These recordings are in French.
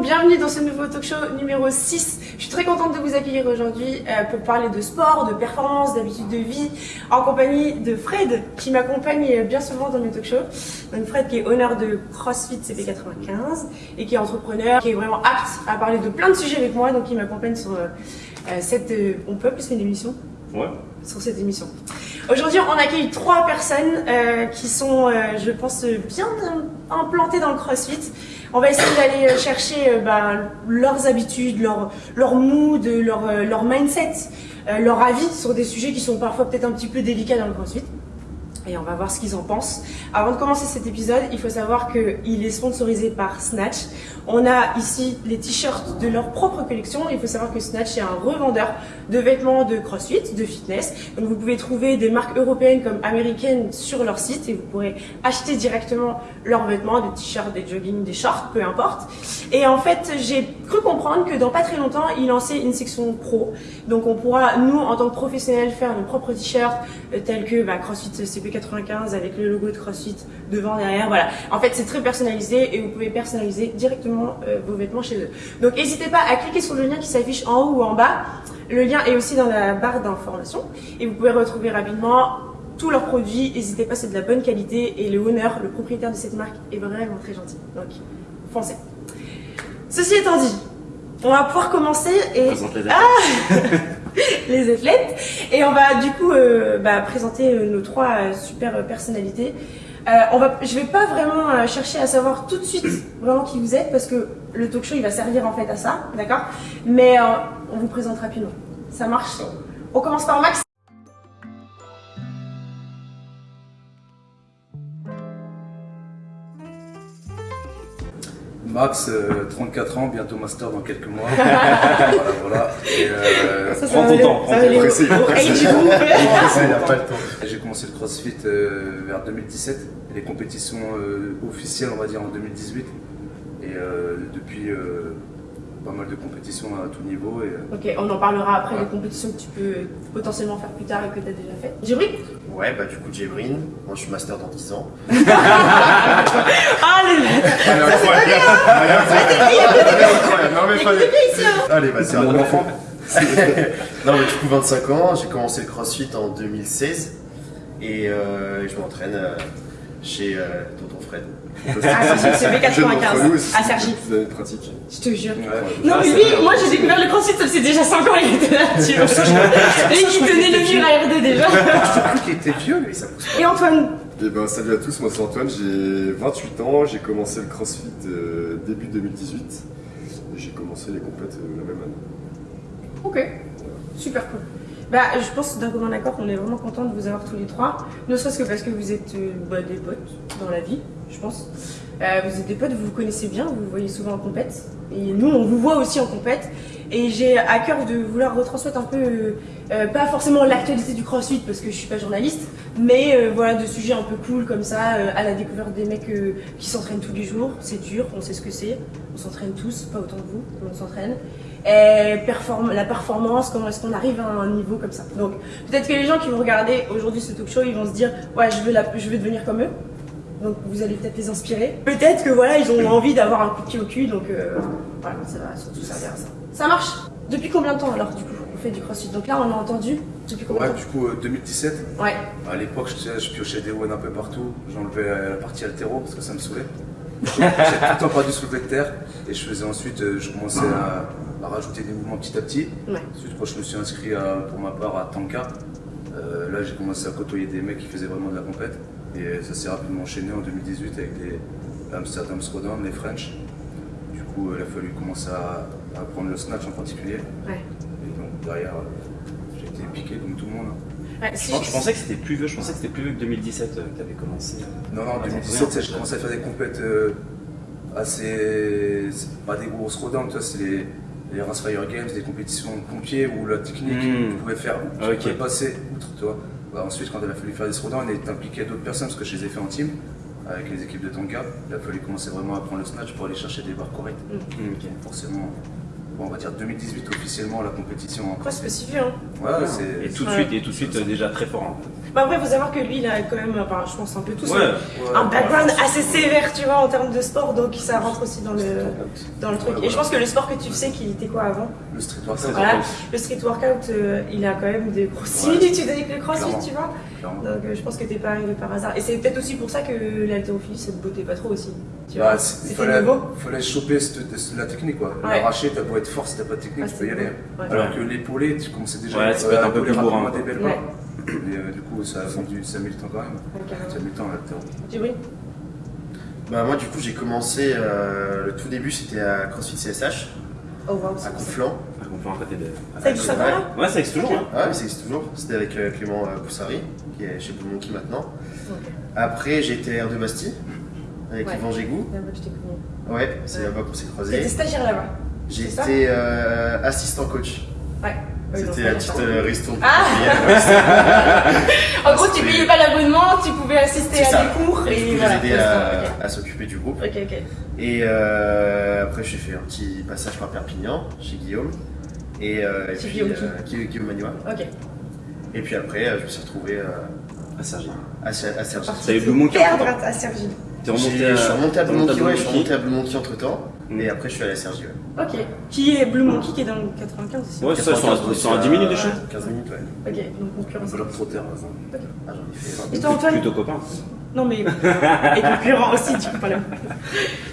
bienvenue dans ce nouveau talk show numéro 6. Je suis très contente de vous accueillir aujourd'hui euh, pour parler de sport, de performance, d'habitude de vie, en compagnie de Fred, qui m'accompagne bien souvent dans mes talk shows. Donc Fred qui est honneur de CrossFit CP95 et qui est entrepreneur, qui est vraiment apte à parler de plein de sujets avec moi, donc il m'accompagne sur euh, euh, cette... on peut ça une émission? Ouais. Sur cette émission. Aujourd'hui, on accueille trois personnes qui sont, je pense, bien implantées dans le CrossFit. On va essayer d'aller chercher bah, leurs habitudes, leur, leur mood, leur, leur mindset, leur avis sur des sujets qui sont parfois peut-être un petit peu délicats dans le CrossFit et on va voir ce qu'ils en pensent. Avant de commencer cet épisode, il faut savoir qu'il est sponsorisé par Snatch. On a ici les t-shirts de leur propre collection. Il faut savoir que Snatch est un revendeur de vêtements de crossfit, de fitness. Donc vous pouvez trouver des marques européennes comme américaines sur leur site et vous pourrez acheter directement leurs vêtements, des t-shirts, des joggings, des shorts, peu importe. Et en fait, j'ai cru comprendre que dans pas très longtemps, ils lançaient une section pro. Donc on pourra, nous, en tant que professionnels, faire nos propres t-shirts euh, tels que bah, CrossFit CP95 avec le logo de CrossFit devant, derrière. Voilà. En fait, c'est très personnalisé et vous pouvez personnaliser directement euh, vos vêtements chez eux. Donc n'hésitez pas à cliquer sur le lien qui s'affiche en haut ou en bas. Le lien est aussi dans la barre d'information et vous pouvez retrouver rapidement tous leurs produits. N'hésitez pas, c'est de la bonne qualité et le honneur, le propriétaire de cette marque, est vraiment très gentil. Donc, foncez. Ceci étant dit, on va pouvoir commencer et... ah Les athlètes. Et on va du coup euh, bah, présenter euh, nos trois euh, super personnalités. on va, je vais pas vraiment chercher à savoir tout de suite vraiment qui vous êtes parce que le talk show il va servir en fait à ça, d'accord? Mais on vous présente rapidement. Ça marche? On commence par Max? Max, 34 ans, bientôt master dans quelques mois. voilà, voilà. euh, prends ton temps, prends ton temps. J'ai commencé le CrossFit euh, vers 2017, les compétitions euh, officielles, on va dire, en 2018. Et euh, depuis pas mal de compétitions à tout niveau. Et... Ok, on en parlera après des compétitions que tu peux potentiellement faire plus tard et que tu as déjà fait. Jébrin Ouais, bah du coup Jébrin, moi je suis master dans 10 ans. ah les Non mais pas Allez, vas-y, mon enfant. non mais du coup 25 ans, j'ai commencé le crossfit en 2016 et euh, je m'entraîne chez euh, tonton Fred. Ah, c'est B95. À Sergi. Vous avez pratique. Je te jure. non, mais lui, moi j'ai découvert le crossfit, ça faisait déjà 5 ans, il était là, tu vois. Et il tenait le mur à RD déjà. Je cru qu'il était vieux, lui, ça pousse pas. Et Antoine eh ben, salut à tous, moi c'est Antoine, j'ai 28 ans, j'ai commencé le crossfit euh, début 2018 et j'ai commencé les compètes euh, la même année. Ok, super cool. Bah, je pense d'un commun accord qu'on est vraiment content de vous avoir tous les trois. Ne serait-ce que parce que vous êtes euh, bah, des potes dans la vie, je pense. Euh, vous êtes des potes, vous vous connaissez bien, vous vous voyez souvent en compète. Et nous, on vous voit aussi en compète. Et j'ai à cœur de vouloir retransmettre un peu, euh, pas forcément l'actualité du crossfit parce que je suis pas journaliste, mais voilà, de sujets un peu cool comme ça, à la découverte des mecs qui s'entraînent tous les jours. C'est dur, on sait ce que c'est. On s'entraîne tous, pas autant que vous, mais on s'entraîne la performance, comment est-ce qu'on arrive à un niveau comme ça. Donc peut-être que les gens qui vont regarder aujourd'hui ce talk show, ils vont se dire ouais je veux devenir comme eux. Donc vous allez peut-être les inspirer. Peut-être que voilà ils ont envie d'avoir un coup de pied au cul, donc euh, voilà ça va surtout servir à ça. Ça marche? Depuis combien de temps alors du coup on fait du crossfit? Donc là on a entendu. Depuis combien ouais, de temps? du coup 2017. Ouais. À l'époque je, je, piochais des one un peu partout. J'enlevais la partie altéro parce que ça me saoulait. J'ai tout le temps pas du soulevé de terre et je faisais ensuite, euh, je commençais à à rajouter des mouvements petit à petit. Ensuite, quand je me suis inscrit pour ma part à Tanka, euh, là j'ai commencé à côtoyer des mecs qui faisaient vraiment de la compète. Et ça s'est rapidement enchaîné en 2018 avec les Amsterdam Throwdown, les French. Du coup, il a fallu commencer à, à prendre le snatch en particulier. Et donc derrière, j'ai été piqué comme tout le monde. je, pensais que c'était plus vieux, je pensais que c'était plus vieux que 2017 euh, que tu avais commencé. Euh, non, non, en 2017, j'ai commencé à faire des compètes assez. pas des grosses throwdowns, c'est les les Race Fire Games, des compétitions de pompiers où la technique, mmh. pouvait faire, tu pouvais passer outre, tu vois. Bah, ensuite, quand il a fallu faire des throwdowns, on est impliqué d'autres personnes parce que je les ai fait en team avec les équipes de Tonka. Il a fallu commencer vraiment à prendre le snatch pour aller chercher des barres correctes. Mmh. Forcément, on va dire 2018 officiellement la compétition. Après, c'est pas si vieux, hein. Ouais, c'est. Et tout de Ouais. suite, et tout de suite euh, déjà très fort. hein. Bah après, faut savoir que lui, il a quand même, enfin, je pense un peu tous, Ouais. hein, un Ouais. background assez sévère, tu vois, en termes de sport, donc ça rentre aussi dans le, dans le truc. Ouais, Et je pense que le sport que tu sais, qu'il était quoi avant? Le street workout, Voilà, le street workout, euh, il a quand même des grosses similitudes avec le crossfit, Clairement. tu vois. clairement. Donc euh, je pense que t'es pas arrivé par hasard. Et c'est peut-être aussi pour ça que l'haltérophilie, ça te bottait pas trop aussi. Tu Bah, il fallait, fallait choper cette- cette- la technique quoi. Ouais. L'arracher, t'as beau être fort, si t'as pas de technique, Ah, tu peux y aller. Ouais. Alors que l'épaulé, tu commençais déjà Ouais, peut être un peu plus bourrin, des belles Ouais. barres. Et euh, du coup, ça a mis, du- ça a mis le temps quand même. Carrément. Ça a mis le temps à l'altéro. Djibril Bah moi du coup j'ai commencé, euh, le tout début c'était à CrossFit CSH, Oh wow, à c'est Conflans. Ah, on peut en côté de. Ça existe encore là? Ouais, ça existe toujours. hein. Ouais mais ça existe toujours, c'était avec euh, Clément euh, Poussari, qui est chez Blue Monkey maintenant. Ok. Après j'ai été R de Bastille, avec Ouais. Yvan Gégou. Là-bas, je t'ai connu. Ouais, c'est Ouais. là-bas qu'on s'est croisés. stagiaire là-bas été euh, assistant coach. Ouais. C'était la petite euh, ristourne. Ah En gros, tu payais pas l'abonnement, tu pouvais assister à ça. des cours Et et coup, voilà. j'ai aidé c'est ça, à, à s'occuper du groupe. Ok, ok. Et euh, après, j'ai fait un petit passage par Perpignan, chez Guillaume. Et, euh, et puis, Guillaume qui euh, Guillaume, Magnois. Ok. Et puis après, euh, je me suis retrouvé euh, À Sergi. à, à. Ça Blue Monkey. Perdre à, à Sergi. T'es Je suis remonté à Blue Monkey, ouais, je suis remonté à Blue Monkey entre temps. Mm. Et après, je suis allé à Cergy. Ouais. Ok. Qui est Blue Monkey qui est dans le 95 aussi Ouais, c'est ça, ils sont à- ils sont à 10 minutes de chez 15 minutes, ouais. Ok, donc concurrence. Globe Trotter. Ah, j'en ai fait. Et toi, Antoine Plutôt copain. Non, mais. Et concurrent aussi, du coup, pas là.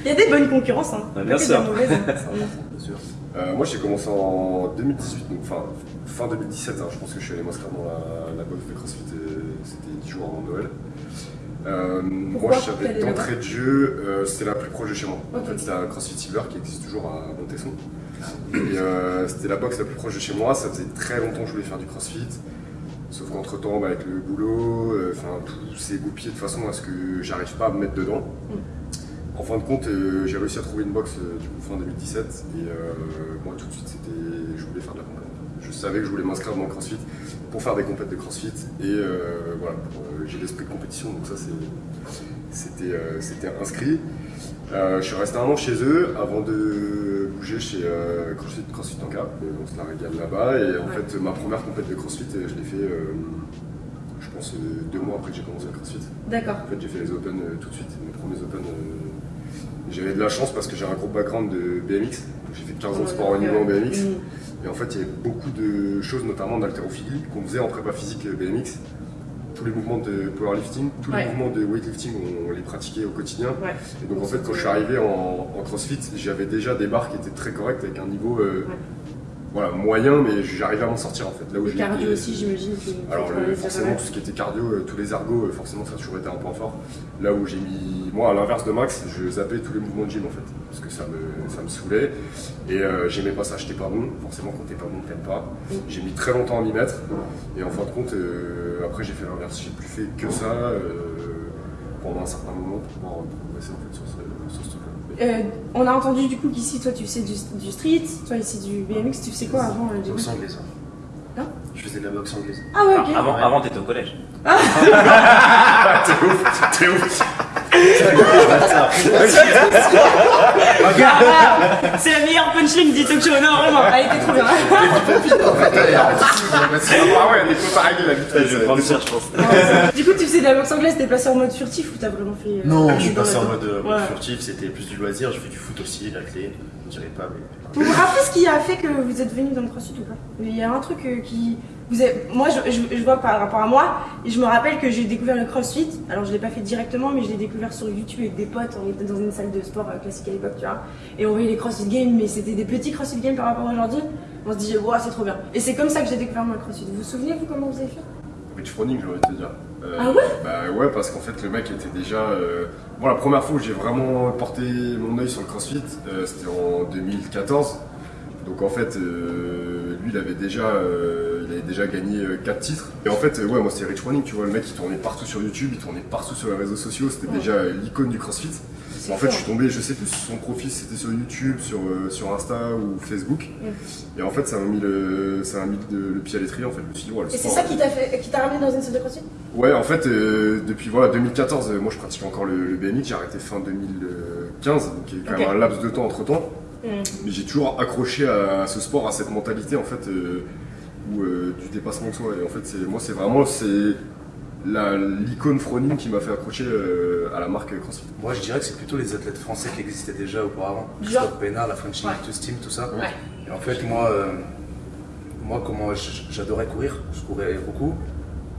Il y a des bonnes concurrences, hein. Bien Pas que sûr. des mauvaises, hein. Bien sûr. Euh, moi j'ai commencé en 2018, donc fin, fin 2017, hein, je pense que je suis allé m'inscrire dans la, la box de CrossFit, euh, c'était 10 jours avant Noël. Euh, moi je savais d'entrée de jeu, euh, c'était la plus proche de chez moi. En fait c'était un CrossFit Silver qui existe toujours à Montesson. Et euh, c'était la box la plus proche de chez moi, ça faisait très longtemps que je voulais faire du CrossFit. Sauf qu'entre temps, avec le boulot, euh, enfin tout s'est goupillé de façon à ce que j'arrive pas à me mettre dedans. En fin de compte, euh, j'ai réussi à trouver une box du coup fin 2017 et euh, moi tout de suite c'était, je voulais faire de la compète. Je savais que je voulais m'inscrire dans le CrossFit pour faire des compètes de CrossFit et euh, voilà, euh, j'ai l'esprit de compétition donc ça c'était, euh, c'était inscrit. Je suis resté un an chez eux avant de bouger chez CrossFit, CrossFit Tanka. Euh, on se la régale là-bas et en Ouais. fait ma première compète de CrossFit je l'ai fait je pense deux mois après que j'ai commencé le CrossFit. D'accord. En fait, j'ai fait les Open tout de suite, mes premiers Open. J'avais de la chance parce que j'ai un gros background de BMX. J'ai fait 15 ans de sport au niveau en BMX. Et en fait, il y avait beaucoup de choses, notamment d'haltérophilie, qu'on faisait en prépa physique BMX. Tous les mouvements de powerlifting, tous Ouais. les mouvements de weightlifting, on, on les pratiquait au quotidien. Ouais. Et donc en fait, quand je suis arrivé en, en CrossFit, j'avais déjà des barres qui étaient très correctes avec un niveau euh, Ouais. Voilà, moyen, mais j'arrivais à m'en sortir en fait. Là où Le cardio aussi, j'imagine. que- alors le- forcément tout ce qui était cardio, euh, tous les ergos, euh, forcément ça a toujours été un point fort. Là où j'ai mis, moi à l'inverse de Max, je zappais tous les mouvements de gym en fait, parce que ça me, ça me saoulait et euh, j'aimais pas ça, j'étais pas bon. Forcément quand t'es pas bon t'aimes pas. Mm. J'ai mis très longtemps à m'y mettre et en fin de compte euh, après j'ai fait l'inverse, j'ai plus fait que ça euh, pendant un certain moment pour pouvoir progresser en fait sur ce. Euh, on a entendu du coup qu'ici, toi, tu faisais du, du street, toi, ici, du BMX. Tu faisais quoi avant euh, du coup Boxe anglaise. Hein Je faisais de la boxe anglaise. Ah ouais, ok. Ah, Avant, avant t'étais au collège. t'es ouf, t'es ouf. Ah, ah, c'est la meilleure punchline du talk show, non, vraiment, elle était trop bien. Ah ouais, on est pas pareil la vitesse. Je vais prendre ça, je pense. du coup, tu faisais de la boxe anglaise, t'es passé en mode furtif ou t'as vraiment fait. euh, Non, je suis passé en mode euh, furtif, c'était plus du loisir. Je fais du foot aussi, la clé. Je dirais pas, mais. Vous vous rappelez ce qui a fait que vous êtes venu dans le crossfit ou pas? Il y a un truc euh, qui. Vous avez- moi, je, je- je vois par rapport à moi, et je me rappelle que j'ai découvert le crossfit. Alors, je l'ai pas fait directement, mais je l'ai découvert sur YouTube avec des potes. On était dans une salle de sport euh, classique à l'époque, tu vois. Et on voyait les crossfit games, mais c'était des petits crossfit games par rapport à aujourd'hui. On se disait, wow, c'est trop bien. Et c'est comme ça que j'ai découvert moi le crossfit. Vous vous souvenez, vous, comment vous avez fait? Rich Froning, de te dire. Euh, Ah ouais? Bah ouais, parce qu'en fait, le mec était déjà. euh, Bon, la première fois où j'ai vraiment porté mon œil sur le crossfit, euh, c'était en 2014. Donc en fait, euh, lui, il avait déjà, euh, déjà gagné 4 titres. Et en fait, euh, ouais, moi, c'était Rich Froning, tu vois, le mec, il tournait partout sur YouTube, il tournait partout sur les réseaux sociaux, c'était Ouais. déjà euh, l'icône du crossfit. En fait, je suis tombé, je sais plus si son profil c'était sur YouTube, sur, euh, sur Insta ou Facebook. Et en fait, ça m'a mis, le, ça mis le, le pied à l'étrier. En fait, je me suis dit, ouais, le Et c'est ça qui t'a fait, qui t'a ramené dans une salle de crossfit? Ouais, en fait, euh, depuis voilà, 2014, euh, moi je pratique encore le, le BMX, j'ai arrêté fin 2015, donc il y a quand même un laps de temps entre temps. Mais j'ai toujours accroché à, ce sport, à cette mentalité en fait, euh, euh, du dépassement de soi. Et en fait, c'est, moi, c'est vraiment c'est l'icône Froning qui m'a fait accrocher euh, à la marque CrossFit. Moi, je dirais que c'est plutôt les athlètes français qui existaient déjà auparavant. Christophe Pénard, la French Ouais. Elite Team, tout ça. Ouais. Et en fait, moi, euh, moi comment j'adorais courir, je courais beaucoup.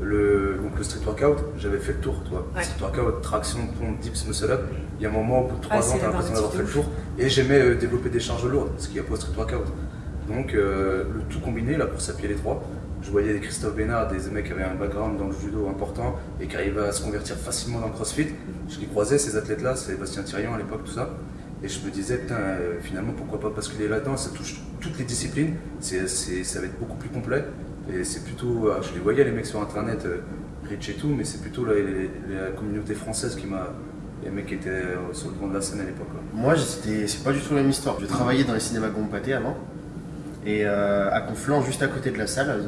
Le, donc le street workout, j'avais fait le tour, toi. Ouais. Street workout, traction, pompe, dips, muscle up. Il y a un moment, au bout de 3 Ah, ans, t'as l'impression d'avoir fait le tour. Et j'aimais euh, développer des charges lourdes, ce qu'il n'y a pas au street workout. Donc euh, le tout combiné, la course à pied les trois. Je voyais des Christophe Bénard, des mecs qui avaient un background dans le judo important et qui arrivaient à se convertir facilement dans le crossfit. Je les croisais, ces athlètes-là, Sébastien Thirion à l'époque, tout ça. Et je me disais, putain, euh, finalement, pourquoi pas basculer là-dedans? Ça touche toutes les disciplines, c'est, c'est- ça va être beaucoup plus complet. Et c'est plutôt, euh, je les voyais les mecs sur internet, euh, rich et tout, mais c'est plutôt la, communauté française qui m'a. Les mecs qui étaient sur le devant de la scène à l'époque. Moi, c'est pas du tout la même histoire. Je travaillais dans les cinémas Gompaté avant. Et euh, à Conflans, juste à côté de la salle, euh,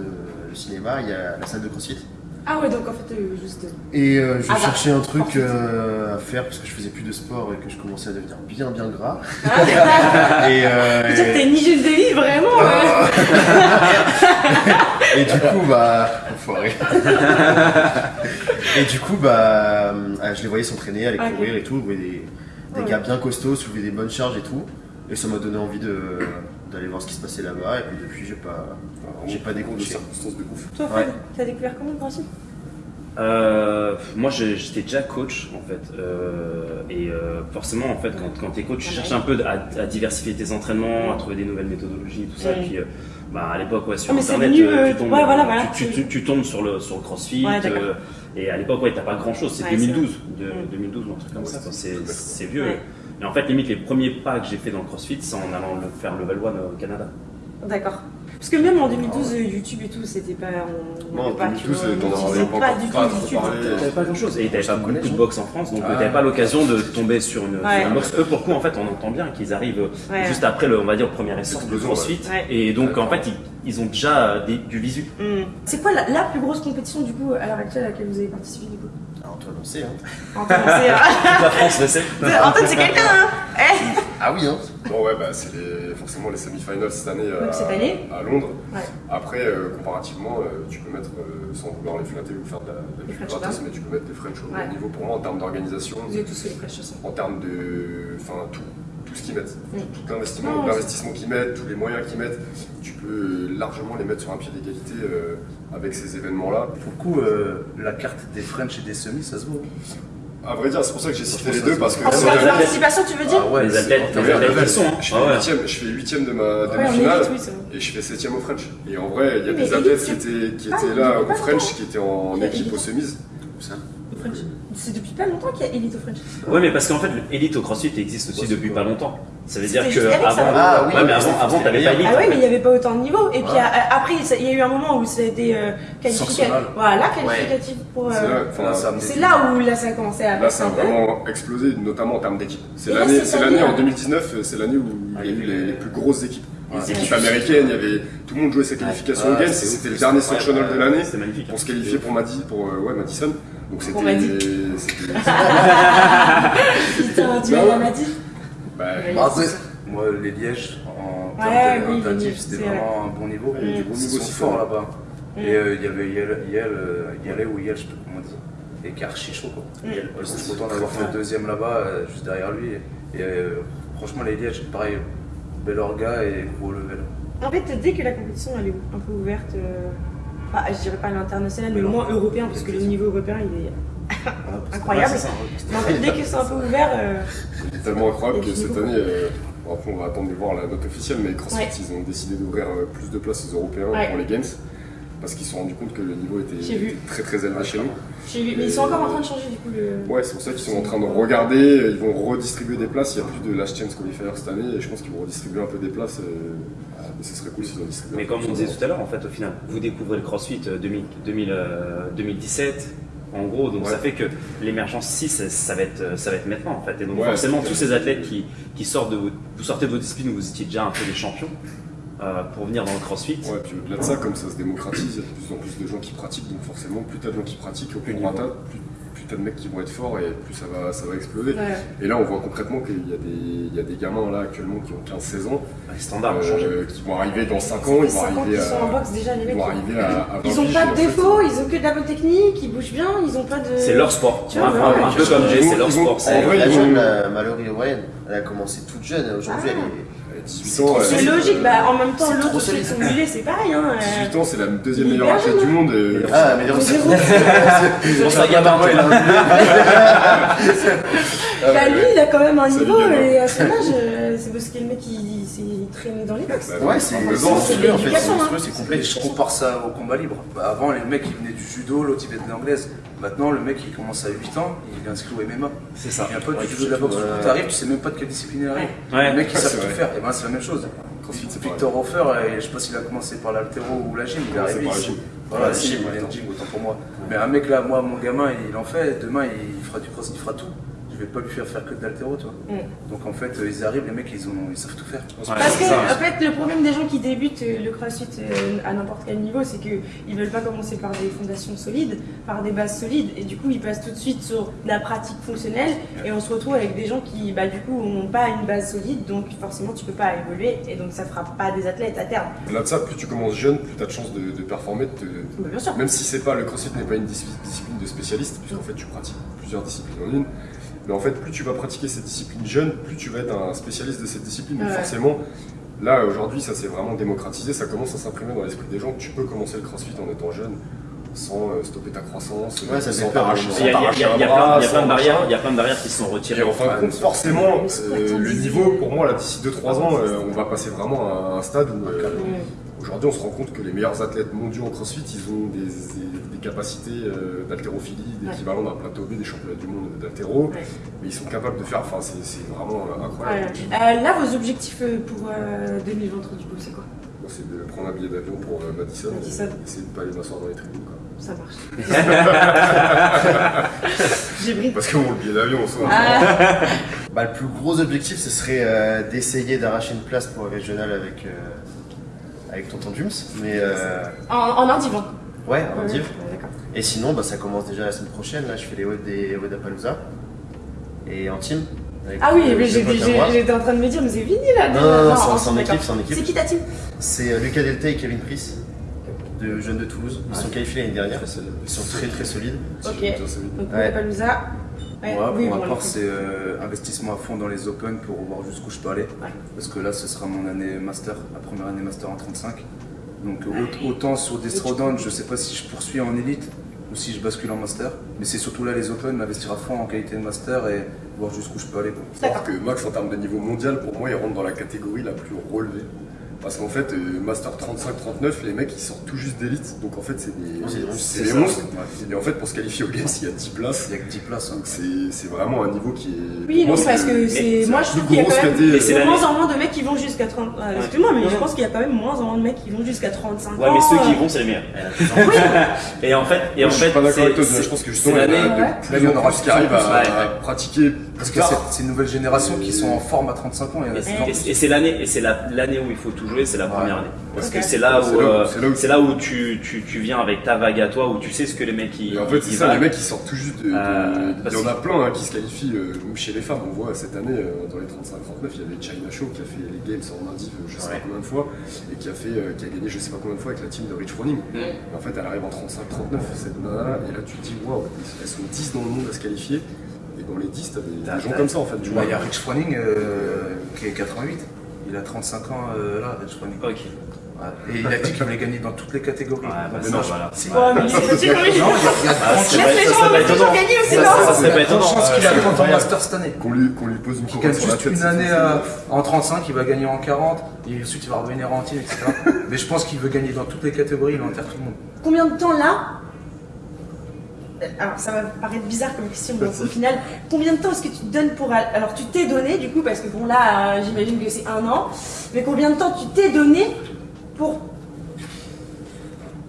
le cinéma, il y a la salle de CrossFit. Ah ouais, donc en fait, euh, juste. Et euh, je Ah bah, cherchais un truc euh, à faire parce que je faisais plus de sport et que je commençais à devenir bien bien gras. Ah, Et, euh, et- hygiène de vie vraiment euh. Et du coup, bah. Enfoiré. et du coup, bah. Je les voyais s'entraîner, aller Ok. courir et tout. Je voyais des, des Ouais. gars bien costauds, soulever des bonnes charges et tout. Et ça m'a donné envie de d'aller voir ce qui se passait là-bas. Et puis depuis, j'ai pas. J'ai pas circonstances de ouf. Toi, Fred, t'as découvert comment le principe? Euh, moi, j'étais déjà coach en fait, Euh, et euh, forcément, en fait, quand, quand t'es coach, tu Ouais. cherches un peu à, à diversifier tes entraînements, à trouver des nouvelles méthodologies, tout ça. Ouais. Et puis, euh, bah, à l'époque, ouais, sur Ah, internet, venu, tu tombes, ouais, voilà, voilà, tu, c'est- tu- tu tombes sur le sur le CrossFit. Ouais, euh, et à l'époque, ouais, t'as pas grand chose. C'est Ouais, 2012, de, Mm. 2012 ou un truc comme ça. c'est vieux. Et en fait, limite, les premiers pas que j'ai fait dans le CrossFit, c'est en allant le faire level 1 au Canada. D'accord. Parce que même en 2012, euh, YouTube et tout, c'était pas. On Non, n'avait en pas, tu 2012, vois, t'en pas pas du tout YouTube. T'avais pas grand chose et t'avais pas beaucoup de boxe en France donc Ah. euh, t'avais pas l'occasion de tomber sur une, sur Ouais. une boxe. Eux pour le coup en fait on entend bien qu'ils arrivent euh, Ouais. juste après le on va dire le premier essor Explosion, CrossFit ouais. et donc en fait ils, ils ont déjà euh, des- du visu. Hmm. C'est quoi la, la plus grosse compétition du coup à l'heure actuelle à laquelle vous avez participé du coup? Toi, on sait, hein. Antoine, c'est, euh, La France le sait. Antoine, c'est quelqu'un, hein Eh Ah oui, hein. Bon ouais bah c'est les- forcément les semi-finals cette année, Donc, à, cette année à Londres. Ouais. Après euh, comparativement euh, tu peux mettre euh, sans vouloir les flatter ou faire de la, de la Les pub French mais tu peux mettre des French au Ouais. niveau pour moi en termes d'organisation, Vous avez tous fait les chaussons. en termes de enfin tout tout ce qu'ils mettent, Mm. tout l'investissement, Non, l'investissement qu'ils mettent, tous les moyens qu'ils mettent, tu peux largement les mettre sur un pied d'égalité euh, avec ces événements-là. Pour le coup, euh, la carte des French et des semis, ça se voit. À vrai dire, c'est pour ça que j'ai cité les deux parce que c'est de participation, tu veux dire Ah ouais, les athlètes, les athlètes sont. je Ah fais huitième, je fais huitième de ma demi-finale. Et je fais septième au French. Et en vrai, il y a Mais des athlètes qui étaient, qui Ah, étaient il là au French, qui étaient en équipe aux semises. Ça? French. C'est depuis pas longtemps qu'il y a Elite au French. Ouais mais parce qu'en fait l'élite au CrossFit existe aussi depuis quoi pas longtemps. Ça veut C'était dire que ça, avant, non Ah oui, ouais, mais ouais, avant, c'était- avant t'avais c'était pas bien. élite. Ah ouais, mais il n'y avait pas autant de niveau. Et puis a- après, ça- il y a eu un moment où ça a été euh, qualificatif. Voilà, qualificatif pour. C'est euh, là, ça là où là ça a commencé à Là, ça a vraiment explosé, notamment en termes d'équipe. C'est l'année, c'est l'année année, en hein. 2019, c'est l'année où il y a eu les, plus grosses équipes. Les équipes américaines, il y avait tout le monde jouait ses qualifications Ouais. aux Games. Ah, c'est C'était le dernier ouais, de l'année C'était pour se qualifier pour euh, Madison. Donc c'était, c'était- Putain, tu Bah dit bah. Ah, ouais. Moi, les Lièges, en Ouais, termes oui, de Lièges, c'était c'est vraiment un bon niveau. Du bon Ils niveau sont aussi, forts là-bas. Mm. Et euh, il y avait Yel, Yel, euh, Yale ou Yel, je sais pas comment dit, et qui est archi chaud quoi. Mm. Euh, J'étais content d'avoir fait le deuxième là-bas, euh, juste derrière lui. Et euh, franchement, les Lièges, pareil, bel orga et gros level. En fait, dès que la compétition elle est un peu ouverte, euh, bah, je dirais pas à l'international, mais au moins européen, parce que le niveau européen il est. Incroyable. Ça, Mais en fait, dès que c'est un peu ouvert, euh, C'est tellement incroyable que cette année, euh, après on va attendre de voir la note officielle, mais CrossFit Ouais. ils ont décidé d'ouvrir euh, plus de places aux Européens Ouais. pour les Games parce qu'ils se sont rendus compte que le niveau était très très élevé chez nous. Mais ils sont encore en train de changer du coup le. Ouais, c'est pour ça qu'ils sont en train de regarder, ils vont redistribuer des places. Il n'y a plus de Last Chance Qualifier cette année et je pense qu'ils vont redistribuer un peu des places. euh, Et, ce serait cool s'ils en distribuent. Mais comme on disait tout à l'heure, en fait, au final, vous découvrez le CrossFit euh, 2000, 2000, euh, 2017, en gros, donc Ouais. ça fait que l'émergence 6, ça, ça va être, euh, ça va être maintenant, en fait. Et donc Ouais, forcément, tous ces athlètes qui, qui sortent de vos, vous sortez de vos disciplines où vous étiez déjà un peu des champions, euh, pour venir dans le CrossFit, Ouais, puis au-delà de ça, comme ça se démocratise, il y a de plus en plus de gens qui pratiquent, donc forcément, plus t'as de gens qui pratiquent, au plus Plus plus, plus t'as de mecs qui vont être forts et plus ça va, ça va exploser. Ouais. Et là, on voit concrètement qu'il y, a des- il y a des gamins là actuellement qui ont 15-16 ans, Les standards ont changé. euh, qui vont arriver dans 5 ans, ils vont 5 ans arriver qu'ils sont en à, boxe déjà, les ils mecs. vont arriver à, à Ils 20 ont piges, pas de défauts, ils ont que de la bonne technique, ils bougent bien, ils ont pas de. C'est leur sport. Tu vois, Un- ouais, peu comme Jay, c'est leur Ils sport. c'est- en vrai, la ils jeune, la Mallory O'Brien, elle a commencé toute jeune. Aujourd'hui, Ah. elle est. à 18 ans, C'est euh, logique, bah en même temps, l'autre solide. son mulet, c'est pareil. Hein, euh. 18 ans, c'est la deuxième Il est meilleure athlète du monde. euh, Ah, mais Zéro. Pour ça, gamin, ouais, là. Bah lui, il a quand même un Ça niveau, gagne, et à son âge, euh, c'est parce que le mec, il traîné dans les box. Bah, Ouais, c'est monstrueux en fait. l'éducation, C'est monstrueux, c'est Et complet. je compare ça au combat libre. Bah, avant, les mecs, ils venaient du judo, l'autre, il venait de l'anglaise. Maintenant, le mec, il commence à 8 ans, il est inscrit au MMA. C'est ça. Il vient pas Ouais, du judo de la boxe. euh, Quand t'arrives, tu sais même pas de quelle discipline il arrive. Ouais. Les mecs, ils Ouais, savent tout faire. Et ben, c'est la même chose. Victor Hofer, euh, je sais pas s'il a commencé par l'altéro ou la gym, il est arrivé ici. gym. Voilà, la gym, autant pour moi. Mais un mec là, moi, mon gamin, il en fait, demain, il fera du cross, il fera tout. Je vais pas lui faire faire que de l'altéro, tu vois. Mm. Donc en fait, ils arrivent, les mecs, ils, ont, ils savent tout faire. Ouais, Parce que, en fait, le problème des gens qui débutent euh, le crossfit euh, à n'importe quel niveau, c'est qu'ils veulent pas commencer par des fondations solides, par des bases solides, et du coup, ils passent tout de suite sur de la pratique fonctionnelle, et on se retrouve avec des gens qui, bah, du coup, n'ont pas une base solide, donc forcément, tu peux pas évoluer, et donc ça fera pas des athlètes à terme. Au-delà de ça, plus tu commences jeune, plus tu as de chances de, de performer. de te- Bah, bien sûr. Même si c'est pas le crossfit n'est pas une dis- discipline de spécialiste, puisqu'en fait tu pratiques plusieurs disciplines en une. Mais en fait, plus tu vas pratiquer cette discipline jeune, plus tu vas être un spécialiste de cette discipline. Donc Ouais. forcément, là aujourd'hui, ça s'est vraiment démocratisé, ça commence à s'imprimer dans l'esprit des gens tu peux commencer le crossfit en étant jeune, sans euh, stopper ta croissance, Ouais, ça sans t'arracher hein. Il y a, plein, il y a sans plein de barrières, machin. il y a plein de barrières qui se sont Et retirées. en fin de compte, forcément, euh, le niveau, pour moi, là, d'ici 2-3 ans, euh, on va passer vraiment à un stade où euh. Aujourd'hui on se rend compte que les meilleurs athlètes mondiaux en crossfit, ils ont des, des- des capacités euh, d'haltérophilie, d'équivalent d'un plateau B des championnats du monde d'haltéro, Ouais. mais ils sont capables de faire, enfin c'est vraiment euh, Ouais. incroyable. Euh, là, vos objectifs euh, pour euh, 2023, du coup, c'est quoi? C'est de prendre un billet d'avion pour euh, Madison, Madison. et essayer de ne pas aller m'asseoir dans les tribunes. Quoi. Ça marche. J'ai pris. Parce que bon, le billet d'avion, on s'en Ah, Bah, le plus gros objectif, ce serait euh, d'essayer d'arracher une place pour le régional avec, euh, avec Tonton Jums. Mais euh, en, en indivant. ouais, en Ouais, div. ouais, D'accord. Et sinon, bah, ça commence déjà la semaine prochaine. Là, je fais les web des Wedapalooza. Et en team. avec Ah oui, mais moi. j'étais en train de me dire, mais c'est fini là Non, non, non, en- c'est en- en équipe, c'est en équipe. C'est qui ta team? C'est euh, Lucas Delta et Kevin Price, de Jeunes de Toulouse. Ils sont qualifiés l'année dernière. Ils sont très très solides. Ok. Donc, Ouais. Ouais, Moi, oui, pour ma part, c'est euh, investissement à fond dans les Open pour voir jusqu'où je peux aller. Ouais. Parce que là, ce sera mon année master, la première année master en 35. Donc au- autant sur des throwdowns, je sais pas si je poursuis en élite ou si je bascule en master. Mais c'est surtout là les Open, m'investir à fond en qualité de master et voir jusqu'où je peux aller. Alors que Max, en termes de niveau mondial, pour moi, il rentre dans la catégorie la plus relevée. Parce qu'en fait, euh, Master 35-39, les mecs ils sortent tout juste d'élite, donc en fait c'est des, C'est des monstres, c'est c'est des ça. monstres. Ouais. Et en fait, pour se qualifier au Games, il y a 10 places. Il y a que 10 places. Donc c'est c'est vraiment un niveau qui est. Oui, non, parce c'est- que c'est. Moi, je trouve qu'il y a quand même. caté, euh, Mais c'est de la- moins en moins de mecs qui vont jusqu'à 30. ah, Excuse-moi, mais Non, je pense qu'il y a quand même moins en moins de mecs qui vont jusqu'à 35 Ouais, ans. mais ceux qui euh, y vont, c'est les meilleurs. Et en fait, et en Moi, je suis fait, pas d'accord avec toi, je pense que justement, il y en aura qui arrivent à, pratiquer Parce que c'est une nouvelle génération qui sont en forme à 35 ans. Et- c'est l'année, et c'est la- l'année où il faut tout jouer, c'est la première année. Parce que c'est là euh, c'est là où- c'est là où tu, tu, tu viens avec ta vague à toi, où tu sais ce que les mecs ils. Et en fait, c'est ça, valent. les mecs ils sortent tout juste de. de- Euh, il y en a plein hein, qui se qualifient, euh, chez les femmes. On voit cette année, dans les 35-39, il y avait China Show qui a fait les Games en Indiv, euh, je sais Ouais. pas combien de fois, et qui a, fait, qui a gagné je sais pas combien de fois avec la team de Rich Froning. Et en fait, elle arrive en 35-39, cette nana, et là tu te dis, waouh, elles sont 10 dans le monde à se qualifier, et dans les 10, t'as des, gens comme ça en fait. Tu vois. Il y a Rich Froning euh, qui est 88. Il a 35 ans euh, là, Rich Froning. Ok. Ouais. Et il a dit qu'il voulait gagner dans toutes les catégories. Ouais, bah, Mais ça, non, voilà. Si. Ouais, mais c'est petit comme Non, il y a, Ah, de c'est gens gagner aussi, Ça, non ça serait pas étonnant. chance qu'il arrive en master cette année. Qu'on lui, qu'on lui pose une couronne gagne juste tête. une c'est année en 35, il va gagner en 40, et ensuite il va revenir en team, etc. Mais je pense qu'il veut gagner dans toutes les catégories, il enterre tout le monde. Combien de temps là? Alors ça va paraître bizarre comme question, mais au final, combien de temps est-ce que tu te donnes pour... al- Alors tu t'es donné du coup, parce que bon là, euh, j'imagine que c'est un an, mais combien de temps tu t'es donné pour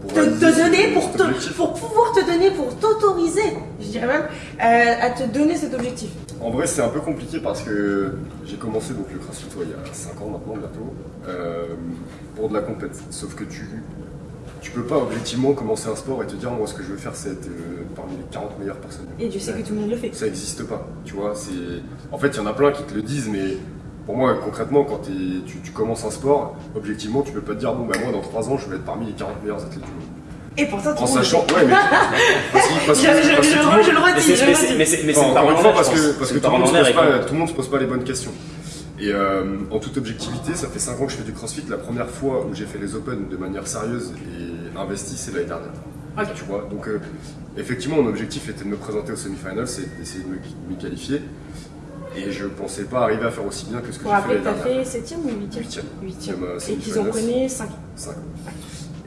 Pour te, donner, pour, te- pour pouvoir te donner, pour t'autoriser, je dirais même, euh, à te donner cet objectif. En vrai, c'est un peu compliqué parce que j'ai commencé donc le CrossFit ouais, il y a 5 ans maintenant bientôt euh, pour de la compète. Sauf que tu tu peux pas objectivement commencer un sport et te dire moi ce que je veux faire c'est être euh, parmi les 40 meilleures personnes. Et Dieu sait que tout le monde le fait. Ça n'existe pas, tu vois. C'est en fait il y en a plein qui te le disent, mais pour moi concrètement quand tu, tu, commences un sport, objectivement tu peux pas te dire bon bah moi dans 3 ans je vais être parmi les 40 meilleurs athlètes du monde. Et pourtant, tout en sachant, ouais, mais. Parce que, parce que, je, je, je, je, le redis, je le redis. Mais c'est enfin, encore une fois, parce que, parce que tout le monde se pose pas les bonnes questions. Et euh, en toute objectivité, ça fait 5 ans que je fais du crossfit. La première fois où j'ai fait les Open de manière sérieuse et investie, c'est l'année dernière. Okay. Tu vois Donc, euh, effectivement, mon objectif était de me présenter au semi-final, c'est d'essayer de me, me, qualifier. Et je pensais pas arriver à faire aussi bien que ce que j'ai fait l'année dernière. tu as fait 7ème ou 8ème 8ème. 8ème. Et qu'ils ont connu 5 5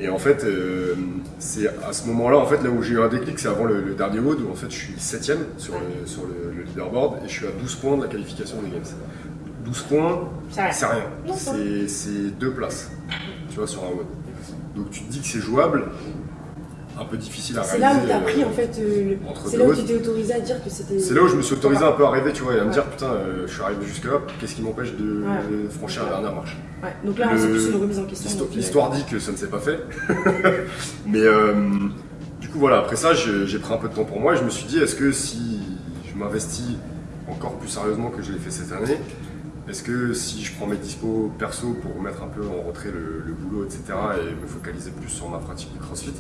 et en fait, euh, c'est à ce moment-là, en fait, là où j'ai eu un déclic, c'est avant le, le, dernier WOD, où en fait je suis 7ème sur, le, sur le, le, leaderboard et je suis à 12 points de la qualification des Games. 12 points, c'est rien. C'est deux places, tu vois, sur un WOD. Donc tu te dis que c'est jouable, un peu difficile à réaliser. C'est là où tu as pris en fait. Euh, c'est là où tu t'es autorisé à dire que c'était. C'est là où je me suis autorisé un peu à rêver, tu vois, et à me dire putain, euh, je suis arrivé jusque là, qu'est-ce qui m'empêche de, ouais. franchir la dernière marche? Ouais, donc là, c'est plus une remise en question. L'histoire dit que ça ne s'est pas fait. Mais euh, du coup, voilà, après ça, j'ai pris un peu de temps pour moi et je me suis dit, est-ce que si je m'investis encore plus sérieusement que je l'ai fait cette année, est-ce que si je prends mes dispos perso pour mettre un peu en retrait le, le boulot, etc., et me focaliser plus sur ma pratique du crossfit,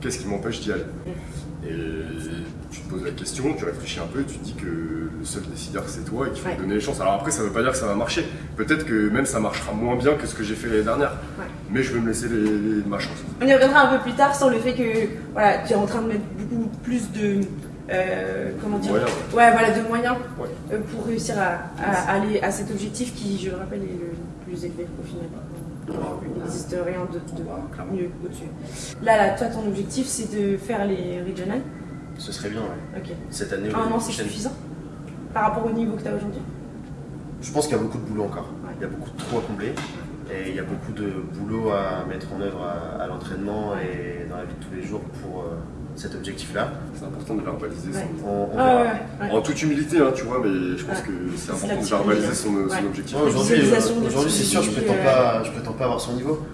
qu'est-ce qui m'empêche d'y aller? Et tu te poses la question, tu réfléchis un peu, tu te dis que le seul décideur c'est toi et qu'il faut ouais. donner les chances. Alors après, ça ne veut pas dire que ça va marcher. Peut-être que même ça marchera moins bien que ce que j'ai fait l'année dernière. Ouais. Mais je veux me laisser les, les, ma chance. On y reviendra un peu plus tard sur le fait que voilà, tu es en train de mettre beaucoup plus de. Euh, comment dire moyens, ouais. ouais. voilà, de moyens euh, pour réussir à, à, aller à cet objectif qui, je le rappelle, est le plus élevé au final. Il n'existe rien de, de mieux au-dessus. Là, là, toi, ton objectif, c'est de faire les regional Ce serait bien, ouais. Cette année, Un an, c'est suffisant Par rapport au niveau que tu as aujourd'hui? Je pense qu'il y a beaucoup de boulot encore. Il y a beaucoup de trous à combler. Et il y a beaucoup de boulot à mettre en œuvre à, à l'entraînement et dans la vie de tous les jours pour euh, cet objectif-là. C'est important de verbaliser ouais. son... On, on ah, ouais, En toute humilité, hein, tu vois, mais je pense que c'est important de verbaliser son, son objectif. Aujourd'hui, euh, aujourd'hui c'est sûr, je prétends, euh... pas, je prétends pas avoir son niveau.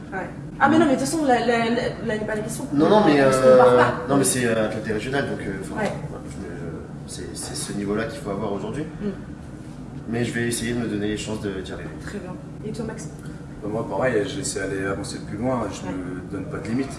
Ah mais non, mais de toute façon, là, là, là, n'est pas la question. Non, non, mais, euh, non, mais c'est un côté régional, donc c'est ce niveau-là qu'il faut avoir aujourd'hui. Mm. Mais je vais essayer de me donner les chances d'y arriver. Très bien. Et toi, Max? Moi, pareil, j'essaie d'aller avancer plus loin, je ne me donne pas de limite.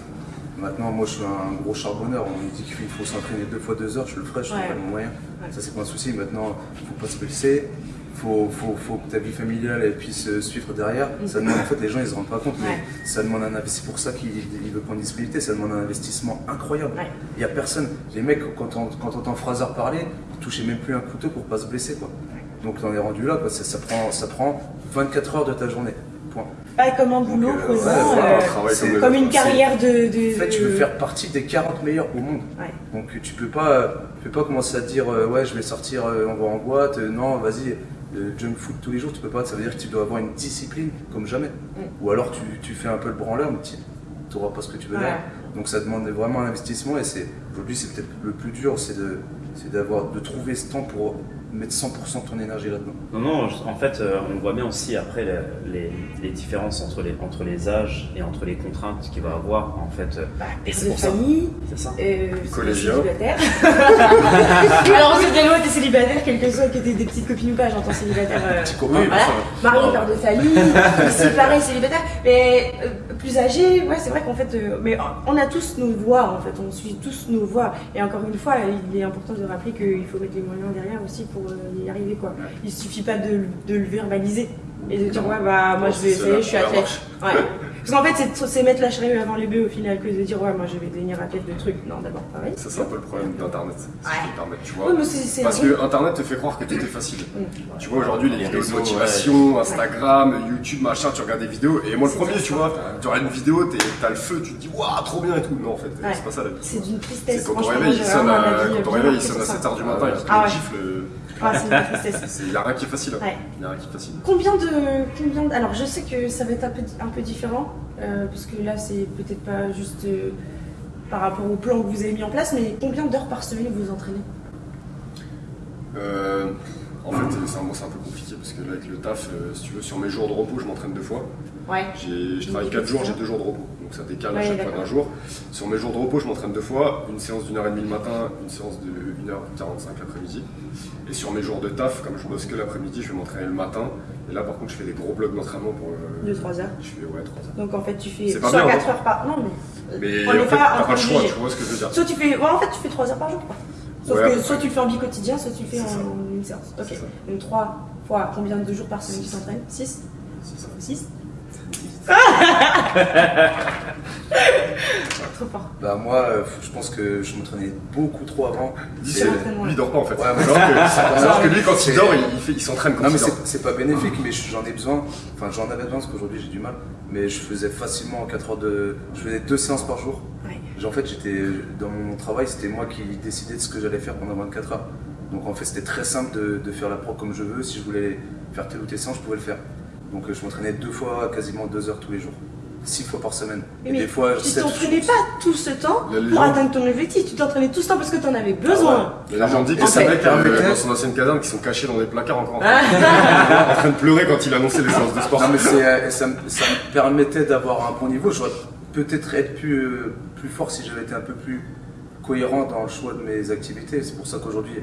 Maintenant, moi, je suis un gros charbonneur. On me dit qu'il faut s'entraîner deux fois deux heures, je le ferai, je trouve pas le moyen. Ouais. Ça, c'est pas un souci. Maintenant, il faut pas se blesser. Faut, faut, faut que ta vie familiale elle puisse suivre derrière. Mm. Ça demande, en fait, les gens ils se rendent pas compte, mais ouais. ça demande un C'est pour ça qu'il veut prendre disponibilité, ça demande un investissement incroyable. Il y a personne. Les mecs, quand on, quand on entend Fraser parler, ils touchaient même plus un couteau pour pas se blesser, quoi. Donc, on est rendu là, quoi. Ça, ça, prend, ça prend 24 heures de ta journée. Point. Pas comme un boulot, Donc, euh, ouais, euh, comme, comme une carrière de, de, En fait, tu veux faire partie des 40 meilleurs au monde. Donc tu peux pas, tu peux pas commencer à te dire euh, ouais je vais sortir, on va en boîte. non, vas-y, le junk food tous les jours, tu peux pas. Ça veut dire que tu dois avoir une discipline comme jamais. Mm. Ou alors tu, tu, fais un peu le branleur, mais tu n'auras pas ce que tu veux là. Donc ça demande vraiment un investissement et c'est aujourd'hui c'est peut-être le plus dur, c'est de, d'avoir de trouver ce temps pour mettre 100% de ton énergie là-dedans. Non, non, en fait, euh, on voit bien aussi après les, les, les, différences entre les, entre les âges et entre les contraintes qu'il va avoir, en fait. Bah, et c'est pour famille, c'est ça. Euh, célibataire. Alors, on se dit, t'es célibataire, quel que soit que t'es des petites copines ou pas, j'entends célibataire. Euh, Petit copain, voilà. Marié, père de famille, pareil, célibataire. Mais euh, plus âgé, ouais, c'est vrai qu'en fait, euh, mais on a tous nos voix, en fait, on suit tous nos voix. Et encore une fois, il est important de rappeler qu'il faut mettre les moyens derrière aussi pour y arriver quoi. Il suffit pas de, de, le verbaliser et de dire ouais bah moi je vais essayer, je suis athlète. Ouais. Parce qu'en fait c'est mettre la charrue avant les bœufs au final que de dire ouais moi je vais devenir athlète de trucs. Non d'abord pareil. Ça c'est un peu le problème d'internet. Ouais. tu vois. Ouais, mais c est, c est Parce vrai. que internet te fait croire que tout est facile. Mm. Tu vois aujourd'hui les, vidéos de motivation, ouais. Instagram, YouTube, machin, tu regardes des vidéos et moi le premier tu vois, tu regardes une vidéo, t'as le feu, tu te dis waouh trop bien et tout. Non en fait c'est pas ça la vie. C'est d'une tristesse. C'est quand ton réveil il sonne à 7h du matin et qu'il te gifle. Ah, c'est une tristesse. Il n'y a rien qui est facile. Ouais. Il y a rien qui est facile. Combien de, combien de, Alors, je sais que ça va être un peu, un peu différent, euh, parce que là, c'est peut-être pas juste euh, par rapport au plan que vous avez mis en place, mais combien d'heures par semaine vous vous entraînez? Euh, En fait, c'est un, bon, c'est un peu compliqué parce que là, avec le taf, euh, si tu veux, sur mes jours de repos, je m'entraîne deux fois. Ouais. J'ai- Je travaille 4 jours, j'ai 2 jours de repos. Donc ça décale à Ouais, chaque fois d'un jour. Sur mes jours de repos, je m'entraîne deux fois. Une séance d'une heure et demie le matin, une séance de 1h45 l'après-midi. Et sur mes jours de taf, comme je bosse que l'après-midi, je vais m'entraîner le matin. Et là, par contre, je fais des gros blocs d'entraînement pour. euh, 2-3 heures. Je fais, ouais, 3 heures. Donc en fait, tu fais soit bien, 4 hein. heures par. Non, mais. Mais on en fait, pas t'as pas le choix, tu vois ce que je veux dire. Soit tu fais. Ouais, en fait, tu fais 3 heures par jour, quoi. Sauf Ouais, que soit tu le fais en bi-quotidien, soit tu le fais en une séance. Ok. Donc 3 fois combien de jours par semaine tu t'entraînes? 6 C'est ça. 6 Trop fort. Bah moi, euh, je pense que je m'entraînais beaucoup trop avant. Lui, il dort pas en fait. Ouais, mais- alors, que, alors que lui, quand il dort, il, il s'entraîne quand Non mais c'est pas bénéfique, mais j'en ai besoin. Enfin j'en avais besoin parce qu'aujourd'hui j'ai du mal. Mais je faisais facilement 4 heures de... Je faisais deux séances par jour. Ouais. En fait j'étais dans mon travail, c'était moi qui décidais de ce que j'allais faire pendant 24 heures. Donc en fait c'était très simple de, de faire la pro comme je veux. Si je voulais faire telle ou telle séance, je pouvais le faire. Donc euh, je m'entraînais deux fois, quasiment deux heures tous les jours. Six fois par semaine. Et mais des fois tu t'entraînais pas tout ce temps pour atteindre ton objectif. Tu t'entraînais tout ce temps parce que tu en avais besoin. Et là, j'en dis que fait- mecs euh, dans son ancienne caserne qui sont cachés dans des placards encore en train, en train de pleurer quand il annonçait les séances de sport. Non mais euh, ça, me- ça me permettait d'avoir un bon niveau. J'aurais peut-être être plus, euh, plus fort si j'avais été un peu plus cohérent dans le choix de mes activités. C'est pour ça qu'aujourd'hui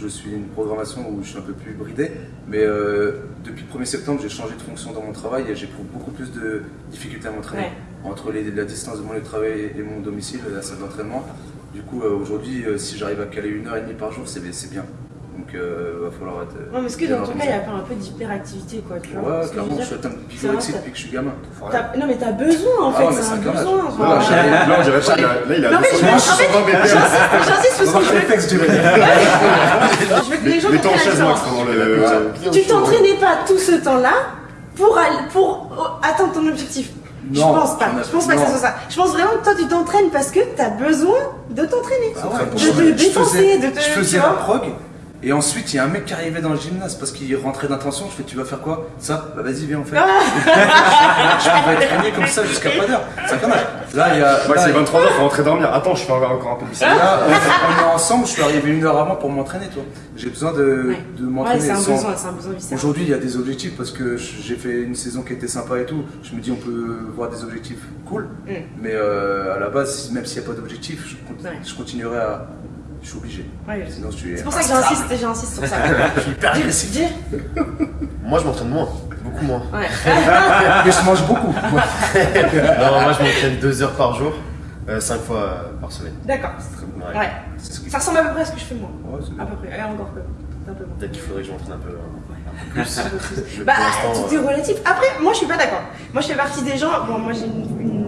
je suis une programmation où je suis un peu plus bridé. Mais euh, depuis le 1er septembre j'ai changé de fonction dans mon travail et j'ai beaucoup plus de difficultés à m'entraîner. Ouais. Entre les- la distance de mon lieu de travail et mon domicile, la salle d'entraînement. Du coup euh, aujourd'hui euh, si j'arrive à caler une heure et demie par jour c'est bien. Donc euh, va falloir être... Non, mais est-ce que dans ton cas, il organisé. y a pas un peu d'hyperactivité, quoi, tu vois Ouais, clairement, je suis atteint de depuis que je suis gamin. Non, mais t'as besoin, en Ah fait, c'est un un besoin. Là, quoi. j'arrive- Là, on dirait pas, il a- là, il a Non, mais 200 je- en fait, 220 BPM. J'insiste parce que je veux, que les gens comprennent. Tu t'entraînais pas tout ce temps-là pour, euh, atteindre ton objectif. je Non, pense pas. Je pense pas que non. ce soit ça. Je pense vraiment que toi, tu t'entraînes parce que t'as besoin de t'entraîner. Ah ouais, de je- te dépenser, faisais- de te. Je tu faisais la prog. Et ensuite, il y a un mec qui arrivait dans le gymnase parce qu'il rentrait d'intention. Je fais, tu vas faire quoi? Ça? Bah vas-y, viens, on fait. je pouvais traîner comme ça jusqu'à pas d'heure. C'est un connard. Là, il y a. Max, là, il est 23h, faut rentrer dormir. Attends, je fais encore encore un peu de là, on, on est ensemble. Je suis arrivé une heure avant pour m'entraîner, toi. J'ai besoin de, Ouais. de Ouais, m'entraîner. c'est un sans- besoin, c'est un besoin. Aujourd'hui, il y a des objectifs parce que j'ai fait une saison qui était sympa et tout. Je me dis, on peut voir des objectifs cool. Mm. Mais euh, à la base, même s'il n'y a pas d'objectif, je, con- Ouais. je continuerai à. Je suis obligé. Ouais, Sinon. C'est pour ça que j'insiste, j'insiste sur ça. Je suis hyper agressif. Dis. Moi, je m'entraîne moins, beaucoup moins. Ouais. Mais je mange beaucoup. non, moi, je m'entraîne deux heures par jour, euh, cinq fois euh, par semaine. D'accord. Ouais. Ouais. Ça ressemble à peu près à ce que je fais moi. Ouais, c'est bien. À peu près. Et encore peu. Peut-être qu'il faudrait que je m'entraîne un peu. euh, Un peu plus. Bah, tout est euh, relatif. Après, moi je suis pas d'accord. Moi je fais partie des gens. Bon, moi j'ai une,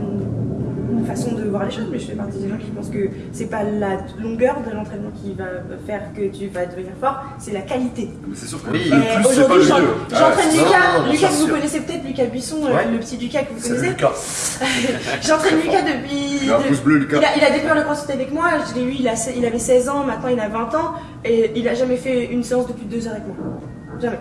voir les choses, mais je fais partie des gens qui pensent que c'est pas la longueur de l'entraînement qui va faire que tu vas devenir fort, c'est la qualité. Mais c'est sûr que Oui, Aujourd'hui, j'entraîne Ah, Lucas. non, non, Lucas, que vous sûr. connaissez peut-être, Lucas Buisson, euh, Ouais. le petit Lucas que vous connaissez. Lucas. J'entraîne Lucas depuis. Il a un de- pouce bleu, Lucas. Il a, il a découvert le crossfit avec moi, je l'ai eu, il, a, il avait 16 ans, maintenant il a 20 ans, et il a jamais fait une séance de plus de 2 heures avec moi. Jamais.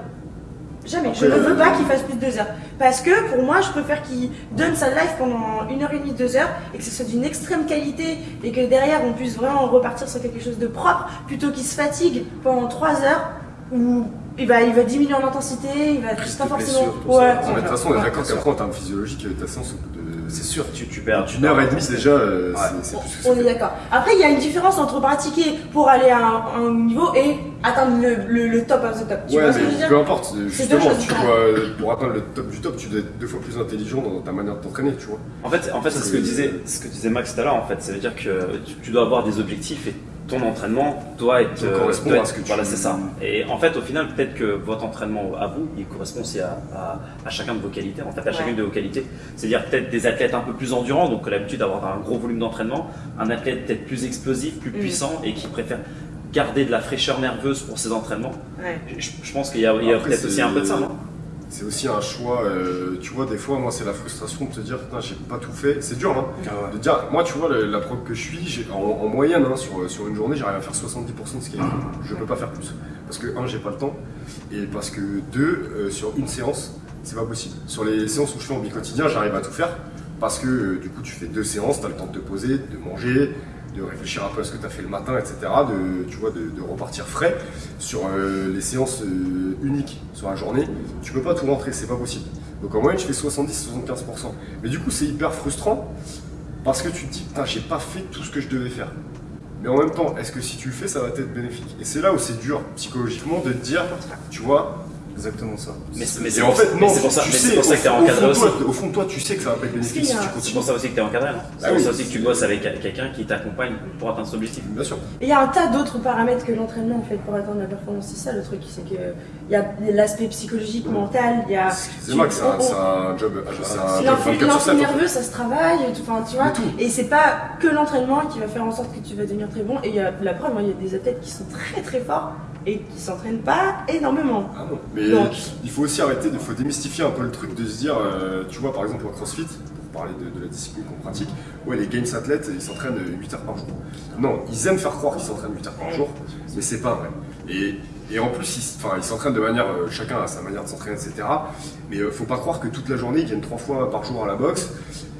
Jamais. Je ne Après, veux euh, pas qu'il fasse plus de 2 heures. Parce que pour moi, je préfère qu'il donne sa life pendant 1 heure et demie, 2 heures, et que ce soit d'une extrême qualité, et que derrière on puisse vraiment repartir sur quelque chose de propre, plutôt qu'il se fatigue pendant 3 heures, où il va, il va diminuer en intensité, il va Risque pas forcément. Ouais. De toute façon, on est d'accord qu'après, en termes physiologiques, ta séance, au bout de. C'est sûr. Tu, tu perds. D'une heure et demie, déjà. euh, Ouais. c'est- plus que On est d'accord. Après, il y a une différence entre pratiquer pour aller à un, un niveau et atteindre le, le, le top of the top. Tu Ouais, vois ce que je veux mais dire peu importe, deux justement, tu euh, pour atteindre le top du top, tu dois être deux fois plus intelligent dans ta manière de t'entraîner, tu vois. En fait, en fait c'est ce que disait, ce que disait Max tout à l'heure. En fait, ça veut dire que tu, tu dois avoir des objectifs et ton entraînement doit être. Doit euh, doit à être- ce que tu- Voilà, c'est ça. Et en fait, au final, peut-être que votre entraînement à vous, il correspond aussi à, à, à chacun de vos qualités. En fait, à Ouais. chacune de vos qualités. C'est-à-dire peut-être des athlètes un peu plus endurants, donc l'habitude d'avoir un gros volume d'entraînement. Un athlète peut-être plus explosif, plus Mm. puissant et qui préfère garder de la fraîcheur nerveuse pour ses entraînements. Ouais. Je, je pense qu'il y a, peut-être aussi un peu de ça, non? C'est aussi un choix, euh, tu vois, des fois, moi, c'est la frustration de te dire, putain, j'ai pas tout fait. C'est dur, hein. Ah ouais. De dire, moi, tu vois, le- la prog que je suis, en, en moyenne, hein, sur, sur une journée, j'arrive à faire 70% de ce qu'il y a. Je peux pas faire plus. Parce que, un, j'ai pas le temps. Et parce que, deux, euh, sur une séance, c'est pas possible. Sur les séances où je fais en bi-quotidien, j'arrive à tout faire. Parce que, euh, du coup, tu fais deux séances, t'as le temps de te poser, de manger, de réfléchir un peu à ce que tu as fait le matin, etc. De, tu vois, de, repartir frais sur euh, les séances euh, uniques sur la journée. Tu peux pas tout rentrer, c'est pas possible. Donc en moyenne, je fais 70-75%. Mais du coup, c'est hyper frustrant parce que tu te dis, putain, j'ai pas fait tout ce que je devais faire. Mais en même temps, est-ce que si tu le fais, ça va être bénéfique? Et c'est là où c'est dur psychologiquement de te dire, tu vois, Exactement ça. Mais, c'est en pour, fait, non, c'est pour ça, tu mais sais, c'est pour ça que t'es encadré aussi. toi, au fond de toi, tu sais que ça va pas être bénéfique si tu C'est continues. pour ça aussi que tu es encadré. hein. C'est Ah pour oui. ça aussi que tu bosses avec quelqu'un qui t'accompagne pour atteindre cet objectif. Bien sûr. Et il y a un tas d'autres paramètres que l'entraînement en fait pour atteindre la performance. C'est ça le truc, c'est que il y a l'aspect psychologique, mental, il y a. C'est vrai que c'est un, c'est job, c'est un job L'influx 24 sur l'influx 7. nerveux, ça se travaille, enfin, tu vois. Et c'est pas que l'entraînement qui va faire en sorte que tu vas devenir très bon. Et il y a la preuve, moi, il y a des athlètes qui sont très très forts et qui s'entraînent pas énormément. Ah non. Mais Donc. il faut aussi arrêter, il faut démystifier un peu le truc de se dire, euh, tu vois, par exemple, au CrossFit, pour parler de, de la discipline qu'on pratique, ouais, les Games athlètes, ils s'entraînent 8 heures par jour. Non, ils aiment faire croire qu'ils s'entraînent 8 heures par jour, mais c'est pas vrai. Et, et en plus, ils, s'entraînent de manière, euh, chacun a sa manière de s'entraîner, etc. Mais euh, faut pas croire que toute la journée, ils viennent 3 fois par jour à la boxe,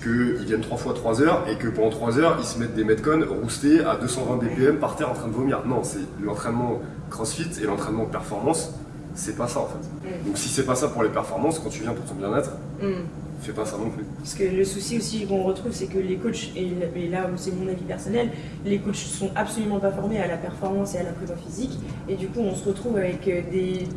qu'ils viennent 3 fois 3 heures, et que pendant 3 heures, ils se mettent des metcons roustés à 220 BPM par terre en train de vomir. Non, c'est l'entraînement CrossFit et l'entraînement performance, c'est pas ça en fait. Donc si c'est pas ça pour les performances, quand tu viens pour ton bien-être, Hmm. fais pas ça non plus. Parce que le souci aussi qu'on retrouve, c'est que les coachs, et là c'est mon avis personnel, les coachs sont absolument pas formés à la performance et à la prépa physique. Et du coup, on se retrouve avec euh, des,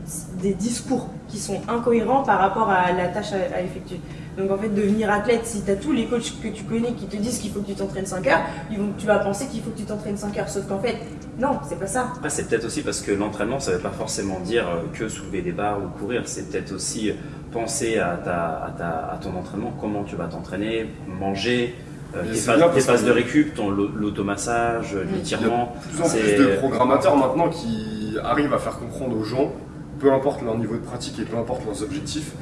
des discours qui sont incohérents par rapport à la tâche à, à effectuer. Donc en fait, devenir athlète, si tu as tous les coachs que tu connais qui te disent qu'il faut que tu t'entraînes 5 heures, ils vont, tu vas penser qu'il faut que tu t'entraînes 5 heures. Sauf qu'en fait, non, c'est pas ça. Après, c'est peut-être aussi parce que l'entraînement, ça ne veut pas forcément dire euh, que soulever des barres ou courir. C'est peut-être aussi euh, penser à, ta, à, ta- à ton entraînement, comment tu vas t'entraîner, manger, euh, tes, phases, de récup, ton l'automassage, Mm. l'étirement. De plus en C'est- plus de programmateurs maintenant qui arrivent à faire comprendre aux gens, peu importe leur niveau de pratique et peu importe leurs objectifs,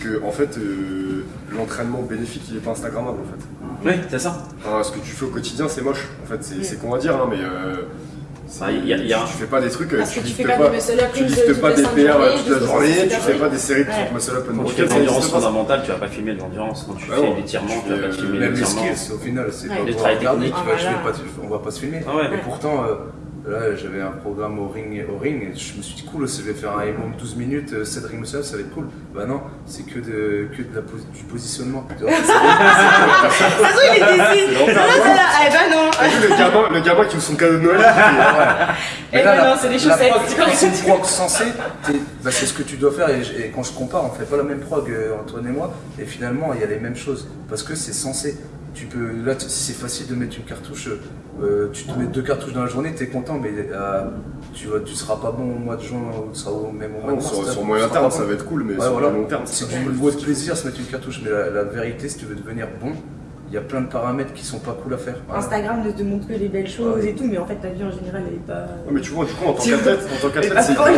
que en fait euh, l'entraînement bénéfique il est pas instagrammable en fait. Oui, c'est ça. Enfin, ce que tu fais au quotidien c'est moche en fait, c'est c'est qu'on va dire hein, mais euh, Ah, il y a- y a- tu, tu fais pas des trucs, Parce tu tu liftes fais pas up tu toutes pas des PR toute la journée, tu fais pas des séries de Ouais. trucs muscle up and Quand tu fais de l'endurance pas, fondamentale, tu vas pas filmer de l'endurance. Quand tu Ah fais l'étirement, Tu tu vas fais, pas filmer Même les l'étirement. skills, au final, c'est pas pour regarder, Ah, pas, on va pas se filmer. Ah. Et pourtant, euh, là, j'avais un programme au ring, au ring et je me suis dit, cool, je vais faire un minimum 12 minutes, euh, 7 ring muscle, ça va être cool. Bah non, c'est que, de, que de la du positionnement. De toute façon, il est l'enfer. Non, eh ben non. Le gamin, le gamin qui ouvre son cadeau de Noël Eh ben non, c'est des chaussettes. C'est une prog sensée, bah, c'est ce que tu dois faire. Et, et quand je compare, on fait pas la même prog, euh, Antoine et moi, et finalement, il y a les mêmes choses. Parce que c'est censé. Tu peux, là, tu- si c'est facile de mettre une cartouche, euh, tu te mets deux cartouches dans la journée, t'es content, mais euh, tu, vois, tu seras pas bon au mois de juin, ou tu seras au, même au mois Ah, de sur, mars. sur tu moyen terme ça va être cool mais Ouais, sur voilà. le long terme C'est du beau de plaisir se mettre une cartouche, mais la, la vérité, si tu veux devenir bon, il y a plein de paramètres qui sont pas cool à faire. Voilà. Instagram ne te montre que les belles choses et tout, mais en fait, ta vie en général, elle est pas. Non, mais tu vois, du coup, en tant Tu- qu'athlète, en tant qu'athlète, pas c'est tu vois.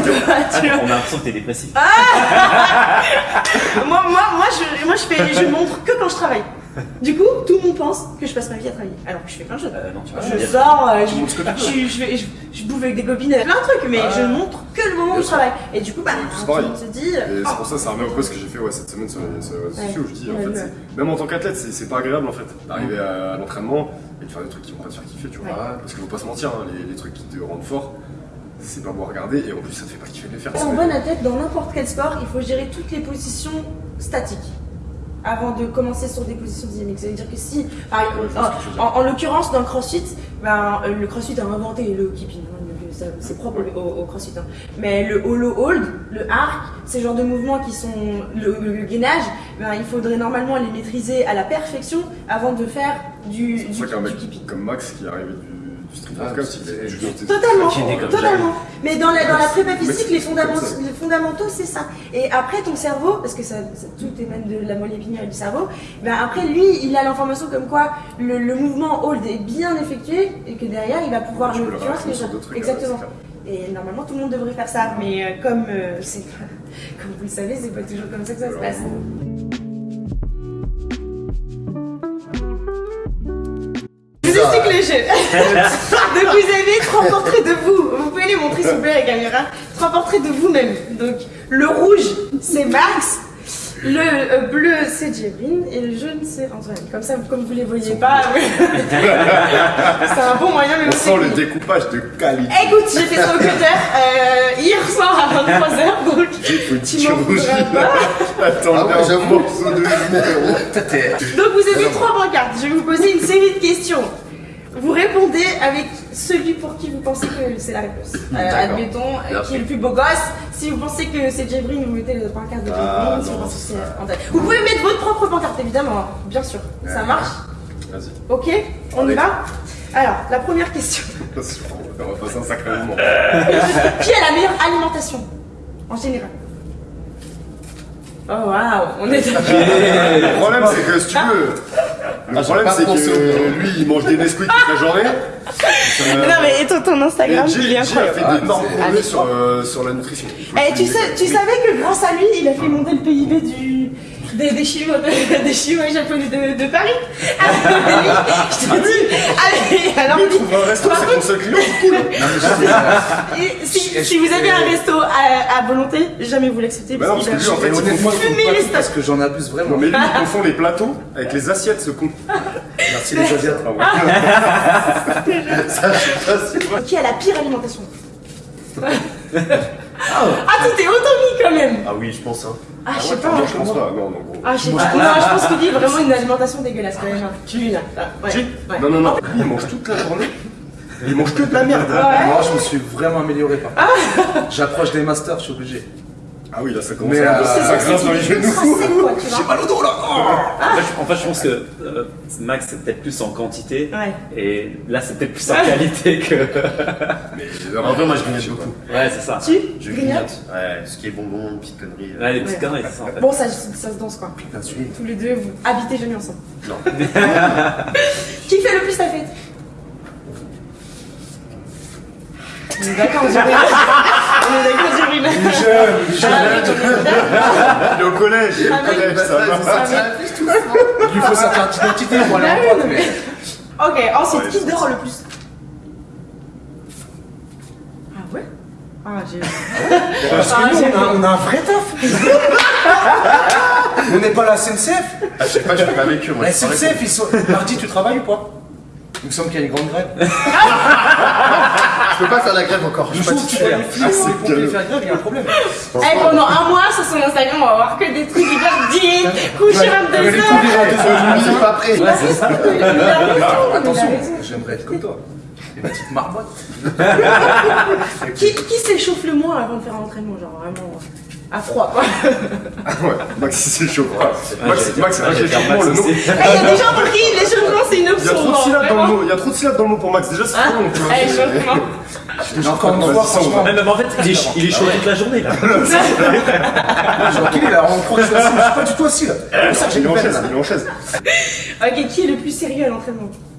On a l'impression que t'es dépressif. moi, moi, moi, je, moi je, fais, je montre que quand je travaille. Du coup, tout le monde pense que je passe ma vie à travailler. Alors que je fais plein de choses. Euh, non, tu vas pas Je sors, euh, je, je, je, vais- je, je bouffe avec des copines, plein de trucs, mais Ah. je montre que le moment où je travaille. Et du coup, bah, C'est tout pareil. le monde se dit. Et oh, c'est pour ça, ça revient un peu ce que j'ai fait ouais, cette semaine sur les, sur les réseaux sociaux. où Je dis, en Ouais, fait, c'est- même en tant qu'athlète, c'est c'est pas agréable en fait d'arriver à, à l'entraînement et de faire des trucs qui vont pas te faire kiffer, tu vois. Parce qu'il faut pas se mentir, hein, les, les trucs qui te rendent fort, c'est pas beau à regarder et en plus ça te fait pas kiffer de les faire. Un bon athlète, dans n'importe quel sport, il faut gérer toutes les positions statiques avant de commencer sur des positions dynamiques. Ça veut dire que si, en, en l'occurrence, dans le crossfit, ben, euh, le crossfit a inventé le keeping. hein, C'est propre au, au crossfit. hein. Mais le hollow hold, le arc, ces genres de mouvements qui sont le, gainage, ben, il faudrait normalement les maîtriser à la perfection avant de faire du, du, du keeping. comme Max qui est arrivé du street Ah, workout, il juste Totalement, totalement. Mais dans la, dans la prépa physique, les fondamentaux, les c'est ça. Et après, ton cerveau, parce que ça, ça- tout émane de la moelle épinière et du cerveau, ben après, lui, il a l'information comme quoi le, le mouvement hold est bien effectué et que derrière, il va pouvoir le. tu vois ce que je Exactement. Et normalement, tout le monde devrait faire ça. Mais euh, comme euh, comme vous le savez, c'est pas toujours comme ça que ça se passe. Explique le jeu. Donc vous avez trois portraits de vous. Vous pouvez les montrer s'il vous plaît la caméra. Trois portraits de vous-même. Donc le rouge, c'est Max. Le euh, bleu, c'est Jérine et le jaune, c'est Antoine. Comme ça, comme vous les voyez pas, c'est un bon moyen, mais On aussi. sent le découpage de qualité. Écoute, j'ai fait ça au cutter euh, hier soir à 23h, donc J'ai tu m'en voudras pas. Attends, Ah ouais, un j'avoue. morceau de numéro. Toi, t'es- Donc vous avez trois pancartes. Je vais vous poser une série de questions. Vous répondez avec celui pour qui vous pensez que c'est la réponse. Euh, D'accord. admettons, euh, qui est le plus beau gosse. Si vous pensez que c'est Jébrin, vous mettez la pancarte de Jébrin. Ah, si vous non, pensez que c'est c'est Antoine. Vous pouvez mettre votre propre pancarte, évidemment, hein, bien sûr. Ça marche Vas-y. Ok On y va Alors, la première question. On va passer un sacré moment. Qui a la meilleure alimentation En général? Oh waouh, on est Le problème, c'est que si tu veux. Le Ah, problème, c'est que lui, il mange des Nesquik toute la journée. Euh, Non mais et ton, ton Instagram, il est Jay, Jay a incroyable. fait Ah, d'énormes c'est- progrès sur, euh, sur la nutrition. Eh, tu, sais, tu savais que grâce à lui, il a fait monter le PIB du, des, des, chinois, de- des chinois et japonais de, de Paris Ah, Je te dis Allez, alors Il trouve un resto, c'est ton seul client, c'est cool. Et si, si vous avez un resto à, à volonté, jamais vous l'acceptez. Bah non, parce que lui, en fait, je stocks. parce que j'en abuse vraiment. Non, mais lui, il confond les plateaux avec les assiettes, ce con. Merci les Asiates. Ça, je sais pas si. Qui a la pire alimentation? Ah, tu t'es autant mis quand même Ah oui, je pense. Hein. Ah, je sais pas. Non, je pense pas. Non, non, gros. Ah, je sais pas. Non, je pense qu'il dit vraiment une alimentation dégueulasse quand même. Qui là Ouais. Jay ouais. Non, non, non. Lui, il mange toute la journée. Il mange que de la merde. Ouais. Moi, je me suis vraiment amélioré par contre. J'approche des masters, je suis obligé. Ah oui, là, ça commence Mais, à euh, ça grince dans les genoux. vois. mal au dos là En fait, je- en fait, je pense que euh, Max, c'est peut-être plus en quantité. Ouais. Et là, c'est peut-être plus en qualité que. Mais En vrai, moi, je grignote beaucoup. Ouais, c'est ça. Tu Je grignote. Ouais, ce qui est bonbon, petites conneries. Ouais, les petites Ouais. conneries, c'est ça en fait. Bon, ça, ça se danse quoi. Tous les deux, vous habitez jamais ensemble. Non. Qui fait le plus la fête? On est d'accord, Jérémy. On est d'accord, Jérémy. Il est au collège, il est au Ah, collège, ça va. Il lui faut sa carte d'identité pour aller en non, mais. Ok, ensuite, qui dort le plus? Ah ouais? Ah, j'ai. Parce Ah, que nous, on a, on a un vrai taf. on n'est pas la SNCF. Ah, je sais pas, je fais pas avec eux. Moi, La SNCF, ils sont. Mardi, tu travailles ou pas? Il me semble qu'il y a une grande grève. Je peux pas faire la grève encore. Je suis pas titulaire. les ou les pompiers faire grève, il y a un problème. Eh, pendant un mois sur son Instagram, on va voir que des trucs hyper dîner, coucher 22 les heures. coups des Je suis pas prêt. Il a raison, il a raison, il a Attention, j'aimerais être comme toi. Une petite marmotte. Qui, qui s'échauffe le moins avant de faire un entraînement Genre vraiment à froid quoi. Ouais, Max, c'est chaud. Max, Max, l'échauffement, le nom. aussi. Eh, Il y a des gens pour qui l'échauffement c'est une Il y a option. trop de syllabes dans le mot. Il y a trop de syllabes dans le mot pour Max. Déjà, c'est Hein trop long, tu vois. Eh, échauffement. Mais encore une fois, franchement. Même, même en fait, il est, il est chaud toute la journée là. Genre, qu'il est là On croit que je suis mais pas du tout assis là. C'est pour ça que j'ai Il est une en chaise, là. il est en chaise. Ok, qui est le plus sérieux à l'entraînement? Ah,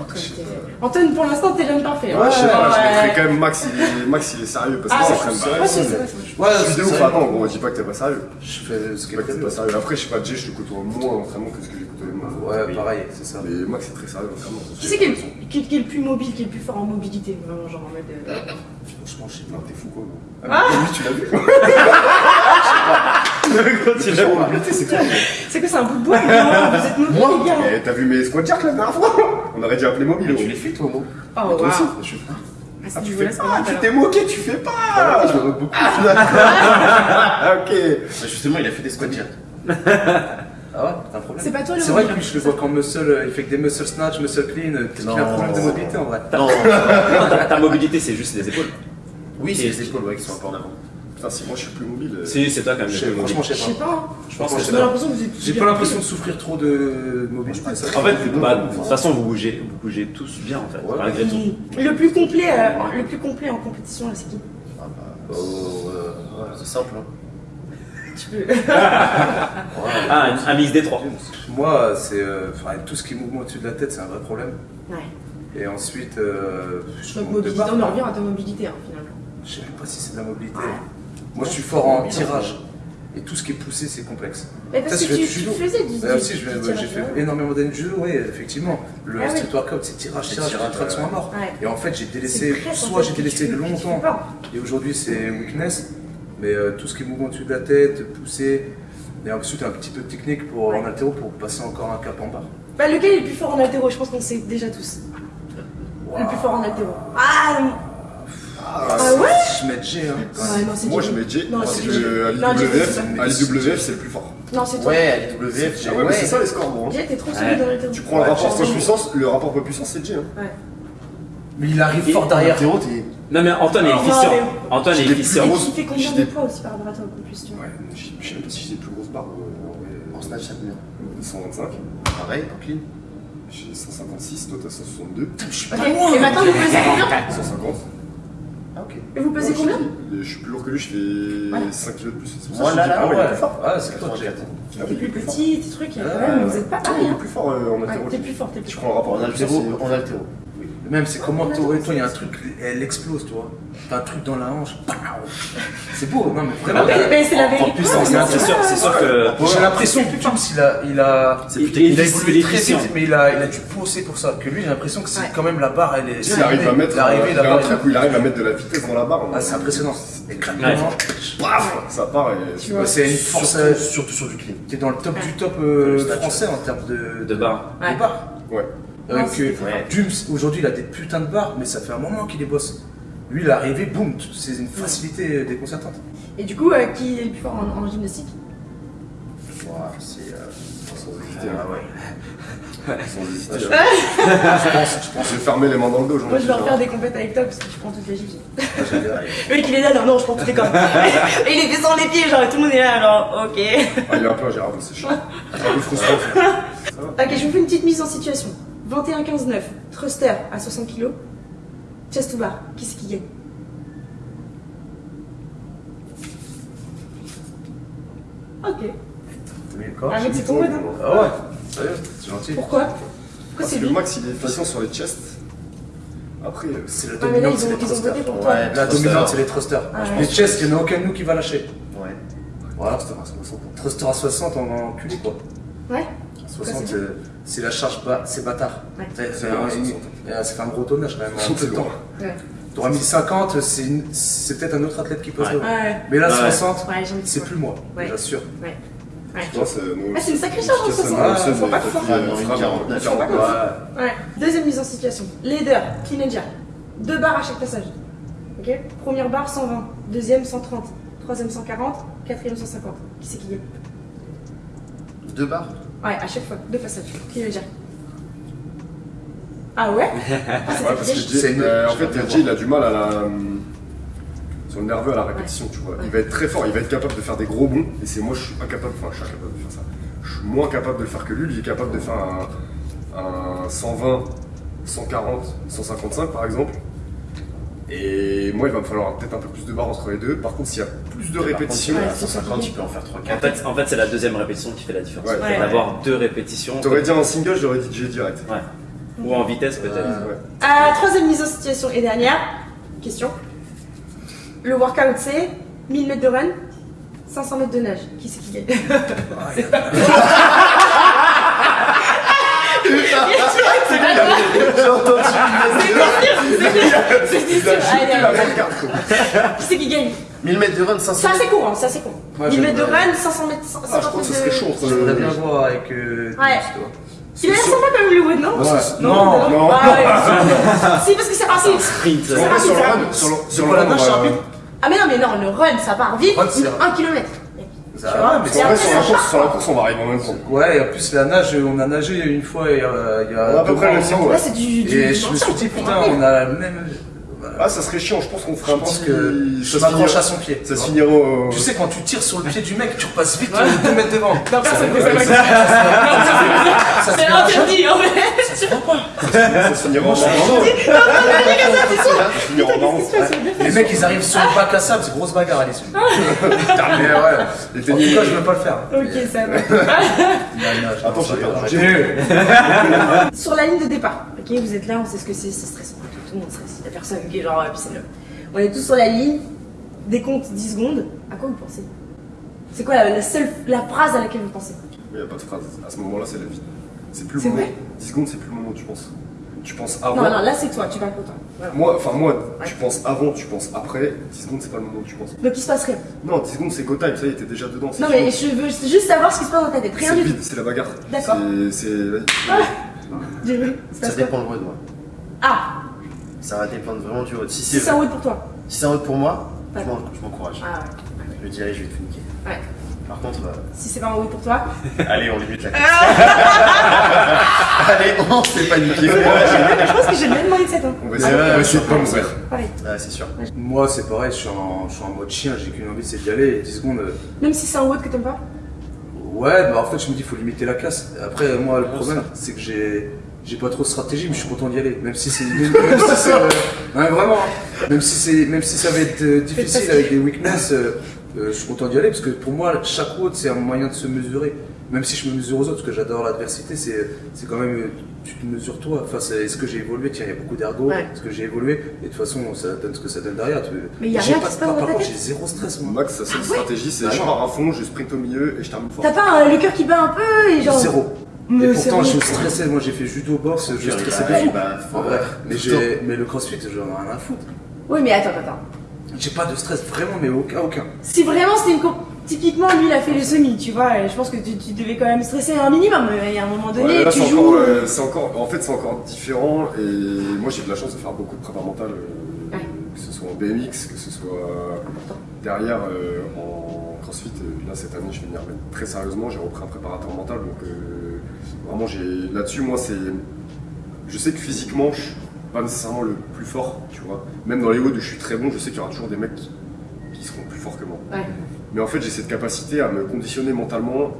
Antoine, t'es- Antoine, pour l'instant, t'es l'homme parfait. hein. Ouais, je sais pas, je mettrais quand même Max, il est, Max, il est sérieux parce Ah, ouais, pas. c'est c'est vrai, c'est vrai. Ouais, Je suis de c'est ouf, attends, gros, dis pas que t'es pas sérieux. Je fais ce est que t'es pas sérieux. Après, je sais pas, Jay, je te côtoie moins en entraînement que ce que j'ai côtoyé moi. Ouais, pareil, c'est ça. Mais Max, c'est très sérieux en entraînement. Qui c'est qui, est le- est plus mobile, qui est le plus fort en mobilité Vraiment, genre en mode. euh, Franchement, je sais pas. t'es fou, quoi. gros. Ah. Ah, lui, tu l'as vu? c'est toi. C'est quoi, c'est un bout de bois Non, Vous êtes mobile, les gars Eh, T'as vu mes squat jerks la dernière fois On aurait dû appeler mobile. Tu les fais, toi, moi Oh, Toi wow. aussi Je suis- Ah, c'est Ah, du tu fais pas, tu t'es moqué, tu fais pas Ah, je me moque beaucoup. Ah, ok. Bah, Justement, il a fait des squats jerks. Ah ouais, t'as un problème C'est pas toi le C'est vrai que lui, je le vois qu'en muscle, euh, il fait que des muscle snatch, muscle clean. euh, Peut-être qu'il a un Non. problème de mobilité en vrai. Non. Non, ta, ta mobilité, c'est juste les épaules. Oui, c'est les épaules ouais, qui sont un peu en avant. Putain, si moi je suis plus mobile. euh, Si, c'est toi quand même. Je sais- Franchement, je sais pas. Je pense que c'est J'ai toi. l'impression que vous êtes. J'ai pas l'impression de souffrir trop de mobilité. En fait, bah, de toute façon, vous bougez, vous bougez tous bien en fait, Ouais. malgré tout. Le plus complet, euh, le plus complet en compétition, là, c'est qui Ah, bah, oh, euh, ouais, c'est simple. Hein. Tu peux. Ah, un, un mix des trois. Moi, c'est euh, enfin, tout ce qui est mouvement au-dessus de la tête, c'est un vrai problème. Ouais. Et ensuite, euh, je Donc, monte de mobilité, barre. on en revient à ta mobilité, hein, finalement. Je sais même pas si c'est de la mobilité. Moi, je suis fort en tirage. Et tout ce qui est poussé, c'est complexe. Mais parce Ça, que tu, du tu judo. faisais du tirage, j'ai fait ouais. énormément d'années de judo, oui, effectivement. Le Ah oui. street workout, c'est tirage, C'est tirage, tirage, traction à mort. Ouais. Et en fait, j'ai délaissé, soit j'ai délaissé tu- longtemps, et aujourd'hui c'est weakness. Mais euh, tout ce qui est mouvement dessus de la tête, pousser, et ensuite un petit peu de technique pour, Ouais. en altéro pour passer encore un cap en barre. Bah, lequel est le plus fort en altéro Je pense qu'on sait déjà tous. Le plus fort en altéro. Ah, Ah, ah ouais Je mets G, hein. Ouais, non, Moi je mets J Non, parce c'est que l'IWF, c'est le plus fort. Non, c'est toi. Ouais, à l'IWF, Ah ouais, mais c'est ça les scores bon. Jay, t'es trop Ouais. solide dans l'altéro. Tu prends le Ouais, rapport poids-puissance, le rapport poids-puissance c'est J. Hein. Ouais. Mais il arrive Et- fort derrière. Altéro, t'es. Non mais Antoine est efficient. Antoine est efficient. Qui fait combien de poids aussi par rapport à toi en plus, tu Ouais, je je sais même pas si j'ai les plus grosses barres. euh, en snatch, ça combien 125. Pareil, en clean. J'ai 156, toi t'as 162. Ok, et maintenant vous pesez combien 150. Ah, ok. Et vous pesez combien je, suis- je plus lourd que lui, je fais Voilà. 5 kilos de plus. C'est pour Moi, ça que là, je ah ouais, il est plus fort. Ah, c'est toi que j'ai. 84. Ah T'es plus petit, tes trucs, quand Ah, même, ouais. vous êtes pas Ah, il pareil. est plus fort euh, en Ouais, altéro. T'es plus fort, t'es plus Je fort. prends le rapport En altéro, poids-puissance. en altéro. Même c'est comment toi, toi, il y a un truc, elle explose, tu vois. T'as un truc dans la hanche. C'est beau, non mais vraiment. Mais, c'est la En vérité. puissance, c'est sûr, c'est sûr que. J'ai l'impression que Tums, il a, il a, il, plus il a évolué très vite, mais il a, il a dû pousser pour ça. Que lui, j'ai l'impression que c'est Ouais. quand même la barre, elle est. S'il arrive à mettre, il il il arrive à mettre de la vitesse dans la barre. Ah, c'est impressionnant. Et Ça part et Tu vois. c'est une force. Surtout, euh, surtout sur du clean. T'es dans le top du top euh, français en termes de, De barre. Ouais. de barre. Ouais. Euh, que ouais. Aujourd'hui, il a des putains de barres, mais ça fait un moment qu'il les bosse. Lui, il est arrivé, boum, c'est une facilité déconcertante. Et du coup, euh, qui est le plus fort en, en gymnastique? C'est. euh, Sans hésiter. Ah ouais. Sans hésiter. Je pense, je pense. Je vais fermer les mains dans le dos. Moi, je vais refaire hein. des compètes avec toi parce que je prends toutes les j'aime bien. Le mec, il est là, non, non, je prends toutes les cordes. Et il est fait sans les pieds, genre, et tout le monde est là, alors, ok. Ah, il est un peu ingérable, c'est chiant. C'est un peu frustrant. Ok, je vous fais une petite mise en situation. 21-15-9, thruster à 60 kg, chest to bar, qui c'est qui gagne? Ok. T'as mis le corps Ah, c'est ton mode, hein. Ah ouais, sérieux, c'est gentil. Pourquoi? Pourquoi Parce c'est que lui Max, il est efficient sur les chests. Après, C'est la Ah, mais là, dominante, ils c'est ont, les ils ont thrusters. voté pour toi. Ouais. La Thruster. dominante, c'est les thrusters. Ah, ouais. Les chests, il n'y en a aucun de nous qui va lâcher. Ouais. Voilà. Thruster à 60. Thruster à 60 en enculé quoi. Ouais 60, c'est euh, c'est la charge bas, c'est bâtard. Ouais. C'est un, 60. euh, ça fait un gros tonnage quand même en C'est lourd. Ouais. T'auras 1050, c'est peut-être un autre athlète qui passe Ouais. devant. Ouais. Mais là, Ouais. 60, Ouais, j'ai envie de c'est plus moi, Ouais. j'assure. Ouais. C'est Ah, une sacrée charge, hein, Efficace, 60. euh, Ah, Seb, faut pas euh, que fort. euh, Ah, non, une frappe, 49, frappe, ouais. frappe. Ouais. Ouais. Deuxième mise en situation. Leader, clean and jerk. Deux barres à chaque passage. Ok Première barre 120, deuxième 130, troisième 140, quatrième 150. Qui c'est qui gagne Deux barres Ouais, à chaque fois, deux passages. Clean and jerk. Ah ouais? Ah, Ouais, parce que. Jay, euh, en fait, Jay, il a du mal à la. Sur le nerveux à la répétition, tu vois. Ouais. Il va être très fort, il va être capable de faire des gros bonds, et c'est moi, je suis incapable, enfin, je suis incapable de faire ça. Je suis moins capable de le faire que lui, lui il est capable de faire un, un 120, 140, 155 par exemple. Et moi, il va me falloir peut-être un peu plus de barre entre les deux. Par contre, s'il y a plus de contre, répétitions, à 150, tu peux en faire 3 En 4 fait, en fait c'est la deuxième répétition qui fait la différence. Ouais. Ouais. D'avoir deux répétitions. t'aurais dit un single, j'aurais dit Jay direct. Ouais. Ou en vitesse peut-être. Ouais. Ah, troisième mise en situation et dernière question. Le workout c'est 1000 mètres de run, 500 mètres de nage. Qui c'est qui gagne? J'ai entendu C'était sûr, allez, allez. Qui c'est qui gagne 1000 mètres de run, 500 C'est assez court, hein, c'est assez court. Ouais, 1000 mètres de run, 500 mètres, 50 Ah, je crois que ce mètres serait de... chaud Je voudrais bien voir avec. Euh, Ouais. Il a l'air sympa comme Hollywood, non. Non, Non, non. Ouais. Si, parce que c'est rapide. Sprint. C'est rapide, sur le c'est run, sur le- C'est run, c'est Ah, mais non, mais non, le run, ça part vite, Run, c'est- 1 km. Ça Tu va, vois, mais Et En vrai, sur ça la course, part. sur la course, on va arriver en même temps. Ouais, et en plus, la nage, on a nagé une fois il y a. Il y a On a à peu près le ensemble. niveau, Là, c'est du. du Et du je me suis dit, putain, on a le même. Ah, ça serait chiant, je pense qu'on ferait Je un pense petit. que je ça se m'accroche finira- à son pied. Ça se finira au. Tu sais, quand tu tires sur le pied du mec, tu repasses vite 2 mètres devant. Non, personne ne fait ça- C'est interdit, en fait. Ça se finira en marrant. Ça se finira en marrant. Les mecs, ils arrivent sur le bac à sable, c'est grosse bagarre à l'issue. Mais ouais, Les en tout cas, je veux pas le faire. Ok, ça va. Attends, j'ai perdu. va. Sur la ligne de départ, ok, vous êtes là, on sait ce que c'est, c'est stressant. Tout le monde stresse. Il y a personne qui est genre, euh, puis c'est le. On est tous sur la ligne, décompte 10 secondes. À quoi vous pensez? C'est quoi la, la seule la phrase à laquelle vous pensez? Il n'y a pas de phrase. À ce moment-là, c'est la vie. C'est plus le moment. vrai? 10 secondes, c'est plus le moment où tu penses. tu penses avant. Non, non, là c'est toi, tu parles pour toi. Voilà. Moi, enfin moi, Ouais. tu penses avant, tu penses après. 10 secondes, c'est pas le moment où tu penses. Donc il se passe rien. Non, 10 secondes, c'est go time, ça y est, t'es déjà dedans. Non, mais je veux juste savoir ce qui se passe dans ta tête. Rien C'est du tout. c'est la bagarre. D'accord. C'est- vu. Ça dépend le road, moi. Ah, Ça va dépendre vraiment du road. Si c'est un road pour toi. si c'est un road pour moi, je m'encourage. Ah Je me dis, allez, je vais te niquer. ouais. Par contre, euh, Si c'est pas un road pour toi. allez, on limite la Allez, on s'est pas niqué. je pense que j'ai le même mindset. Hein. On va essayer, essayer de pas mourir. Pareil. Ouais, c'est sûr. Moi, c'est pareil, je suis, en, je suis en mode chien, j'ai qu'une envie, c'est d'y aller. Et 10 secondes. euh, Même si c'est un road que t'aimes pas. Ouais, bah en fait, je me dis, il faut limiter la casse. Après, moi, le problème, c'est que j'ai. J'ai pas trop de stratégie, mais je suis content d'y aller. Même si c'est. Même, même si euh, ouais, vraiment. hein. Même si, c'est, même si ça va être euh, difficile avec des weaknesses, euh, euh, je suis content d'y aller parce que pour moi, chaque route, c'est un moyen de se mesurer. Même si je me mesure aux autres, parce que j'adore l'adversité, c'est, c'est quand même. Tu te mesures toi. Enfin, c'est, est-ce que j'ai évolué? Tiens, il y a beaucoup d'ergo. Ouais. Est-ce que j'ai évolué? Et de toute façon, ça donne ce que ça donne derrière. Tu- Mais il y a J'ai rien pas- qui se passe par- contre, j'ai zéro stress, moi. Max, sa seule Ah stratégie, c'est Bah je pars à fond, je sprint au milieu et je termine fort. T'as pas le cœur qui bat un peu et genre. Zéro. Mais et pourtant, je stressais. Moi, j'ai fait judo, boxe, je stressais Bah, de fou. bah, En vrai. Mais, mais le crossfit, j'en ai rien à foutre. Oui, mais attends, attends. J'ai pas de stress, vraiment, mais aucun, aucun. Si vraiment c'était une. comp- Typiquement, lui, il a fait le semi, tu vois. et Je pense que tu, tu devais quand même stresser un minimum. Il y a un moment donné, Ouais, là, tu c'est joues. encore, euh, euh, encore, en fait, c'est encore différent. Et moi, j'ai de la chance de faire beaucoup de prépa mentale, euh, Ouais. que ce soit en BMX, que ce soit derrière euh, en CrossFit. Euh, Là, cette année, je vais m'y remettre très sérieusement. J'ai repris un préparateur mental, donc euh, vraiment, j'ai là-dessus, moi, c'est, je sais que physiquement, je suis pas nécessairement le plus fort, tu vois. Même dans les hauts où je suis très bon, je sais qu'il y aura toujours des mecs qui, qui seront plus forts que moi. Ouais. Mais en fait, j'ai cette capacité à me conditionner mentalement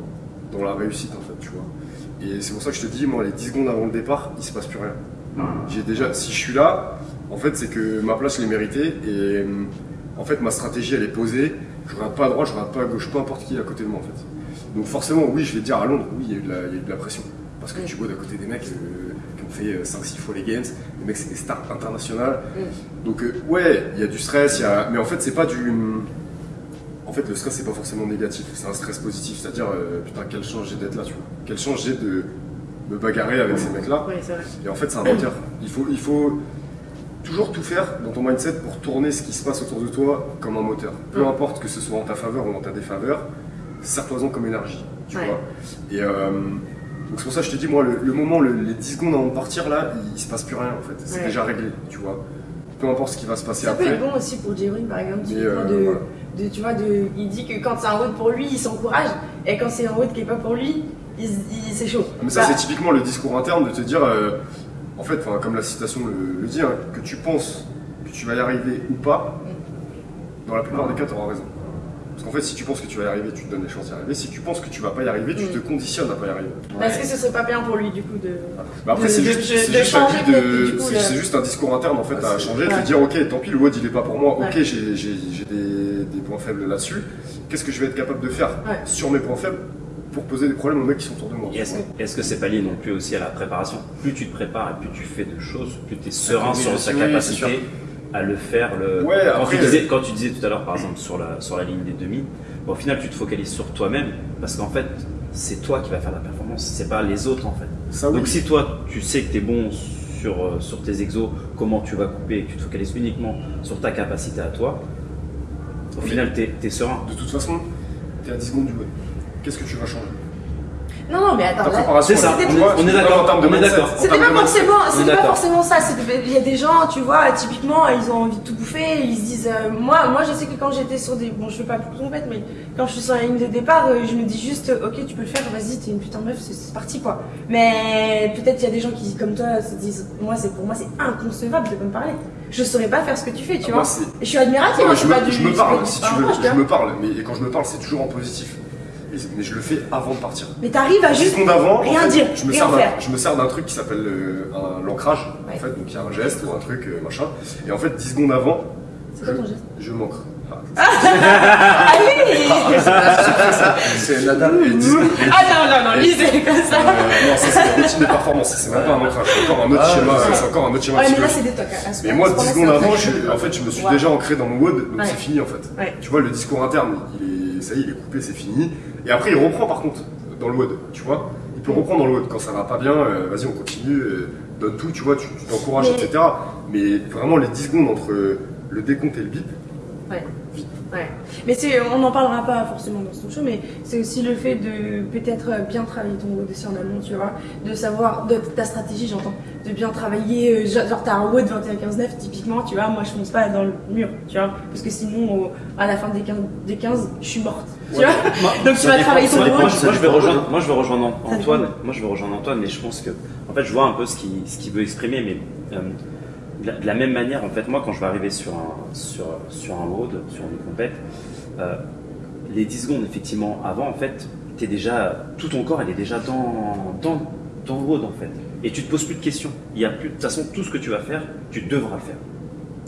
dans la réussite, en fait, tu vois. Et c'est pour ça que je te dis, moi, les 10 secondes avant le départ, il se passe plus rien. J'ai déjà, si je suis là, en fait, c'est que ma place, je l'ai méritée. Et en fait, ma stratégie, elle est posée. Je regarde pas à droite, je regarde pas à gauche, peu importe qui est à côté de moi, en fait. Donc forcément, oui, je vais te dire à Londres, oui, il y a eu de la, il y a eu de la pression. Parce que tu vois d'à côté des mecs euh, qui ont fait 5-6 fois les Games, les mecs, c'est des stars internationales. Donc euh, ouais, il y a du stress, il y a... mais en fait, c'est pas du... En fait, le stress, c'est pas forcément négatif, c'est un stress positif. C'est-à-dire, euh, putain, quelle chance j'ai d'être là, tu vois. Quelle chance j'ai de me bagarrer avec ces mecs-là. Ouais. Et en fait, c'est un moteur. Il faut, il faut toujours tout faire dans ton mindset pour tourner ce qui se passe autour de toi comme un moteur. Peu Mm. importe que ce soit en ta faveur ou en ta défaveur, sers-toi-en comme énergie. Tu Ouais. vois Et euh, donc c'est pour ça que je te dis, moi, le, le moment, le- les 10 secondes avant de partir, là, il, il se passe plus rien en fait. C'est Ouais. déjà réglé, tu vois. Peu importe ce qui va se passer Ça peut après. être bon aussi pour Jérôme, par exemple, euh, de, voilà. de- tu vois, de, il dit que quand c'est un road pour lui, il s'encourage, et quand c'est un road qui est pas pour lui, il, il- c'est chaud. Mais ça, Bah, c'est typiquement le discours interne de te dire, euh, en fait, enfin, comme la citation le, le dit, hein, que tu penses que tu vas y arriver ou pas, dans la plupart des cas, tu auras raison. Parce qu'en fait, si tu penses que tu vas y arriver, tu te donnes les chances d'y arriver. Si tu penses que tu vas pas y arriver, tu Mm. te conditionnes à pas y arriver. Est-ce que ce serait pas bien pour lui, du coup, de. Bah après, De- c'est de- juste, de- de de- le- un discours interne en fait Ah, à changer, de ouais. te dire ok, tant pis, le WOD il est pas pour moi, ok, Ouais. j'ai des, des points faibles là-dessus. Qu'est-ce que je vais être capable de faire sur mes points faibles? Pour poser des problèmes aux mecs qui sont autour de moi Est-ce que c'est pas lié non plus aussi à la préparation? Plus tu te prépares et plus tu fais de choses, plus tu es serein sur ta oui, capacité à le faire. Le... Ouais, quand, après- tu disais, quand tu disais tout à l'heure, par exemple, sur la, sur la ligne des demi, bon, au final, tu te focalises sur toi-même parce qu'en fait, c'est toi qui vas faire la performance, c'est pas les autres en fait. Ça, oui. Donc si toi, tu sais que tu es bon sur, euh, sur tes exos, comment tu vas couper et que tu te focalises uniquement sur ta capacité à toi, au Oui. final, tu es, serein. De toute façon, t'es à 10 secondes du WOD. Qu'est-ce que tu vas changer? Non, non, mais attends, C'est ça, on tu est- vois, on est tu vois, d'accord, en termes de on est d'accord. C'était pas forcément, c'était pas forcément ça. c'était- Il y a des gens, tu vois, typiquement, ils ont envie de tout bouffer. Ils se disent, euh, moi, moi, je sais que quand j'étais sur des, bon, je fais pas pour compète, mais quand je suis sur la ligne de départ, euh, je me dis juste, euh, ok, tu peux le faire, vas-y, t'es une putain de meuf, c'est- parti quoi. Mais peut-être il y a des gens qui, comme toi, se disent, moi, c'est pour moi, c'est inconcevable de me parler. Je saurais pas faire ce que tu fais, tu Ah, vois. moi, Et je suis admirative. Hein, je pas me, du- je me c'est parle, pas- si pas tu veux, je me parle, mais quand je me parle, c'est toujours en positif. Mais je le fais avant de partir. Mais t'arrives à 10 juste secondes avant, en rien fait, dire, je me, rien sers d'un- faire. je me sers d'un truc qui s'appelle euh, l'ancrage. Ouais. En fait, donc il y a un geste ou un truc, euh, machin. Et en fait, 10 secondes avant, je, je m'ancre. Ah, Allez C'est Nadal et 10 Ah non, non, non, lui, c'est comme ça. Euh, non, ça c'est une routine de performance, c'est même pas un ancrage, c'est encore un autre Ah, schéma, c'est encore un autre schéma Ouais, mais là, psychologique. c'est des tocs. hein, à Mais moi, à ce 10 point-là, secondes avant, je, en fait, je me suis déjà ancré dans mon WOD, donc Ouais. c'est fini en fait. Ouais. Tu vois, le discours interne, il est, ça y est, il est coupé, c'est fini. Et après, il reprend par contre dans le WOD, tu vois. Il peut reprendre dans le WOD. Quand ça va pas bien, euh, vas-y, on continue. euh, donne tout, tu vois, tu t'encourages, Mais- etc. Mais vraiment, les 10 secondes entre le décompte et le bip, Ouais. Ouais. Mais c'est, on n'en parlera pas forcément dans ce show, mais c'est aussi le fait de peut-être bien travailler ton dossier en amont, tu vois, de savoir, de ta stratégie, j'entends, de bien travailler, euh, genre t'as un WOD 21-15-9, typiquement, tu vois, moi je fonce pas dans le mur, tu vois, parce que sinon, à la fin des 15, des 15 je suis morte, tu vois. Donc tu vas travailler ton Moi. WOD. moi, je vais rejoindre, moi, je vais rejoindre Antoine. Moi, je vais rejoindre Antoine, mais je pense que, en fait, je vois un peu ce qu'il ce qu'il veut exprimer, mais euh, de, la, de la même manière, en fait, moi, quand je vais arriver sur un sur sur un road, sur une compète, euh, les 10 secondes, effectivement, avant, en fait, t'es déjà tout ton corps, il est déjà dans dans dans le road, en fait, et tu te poses plus de questions. Il y a plus, de toute façon, tout ce que tu vas faire, tu devras le faire.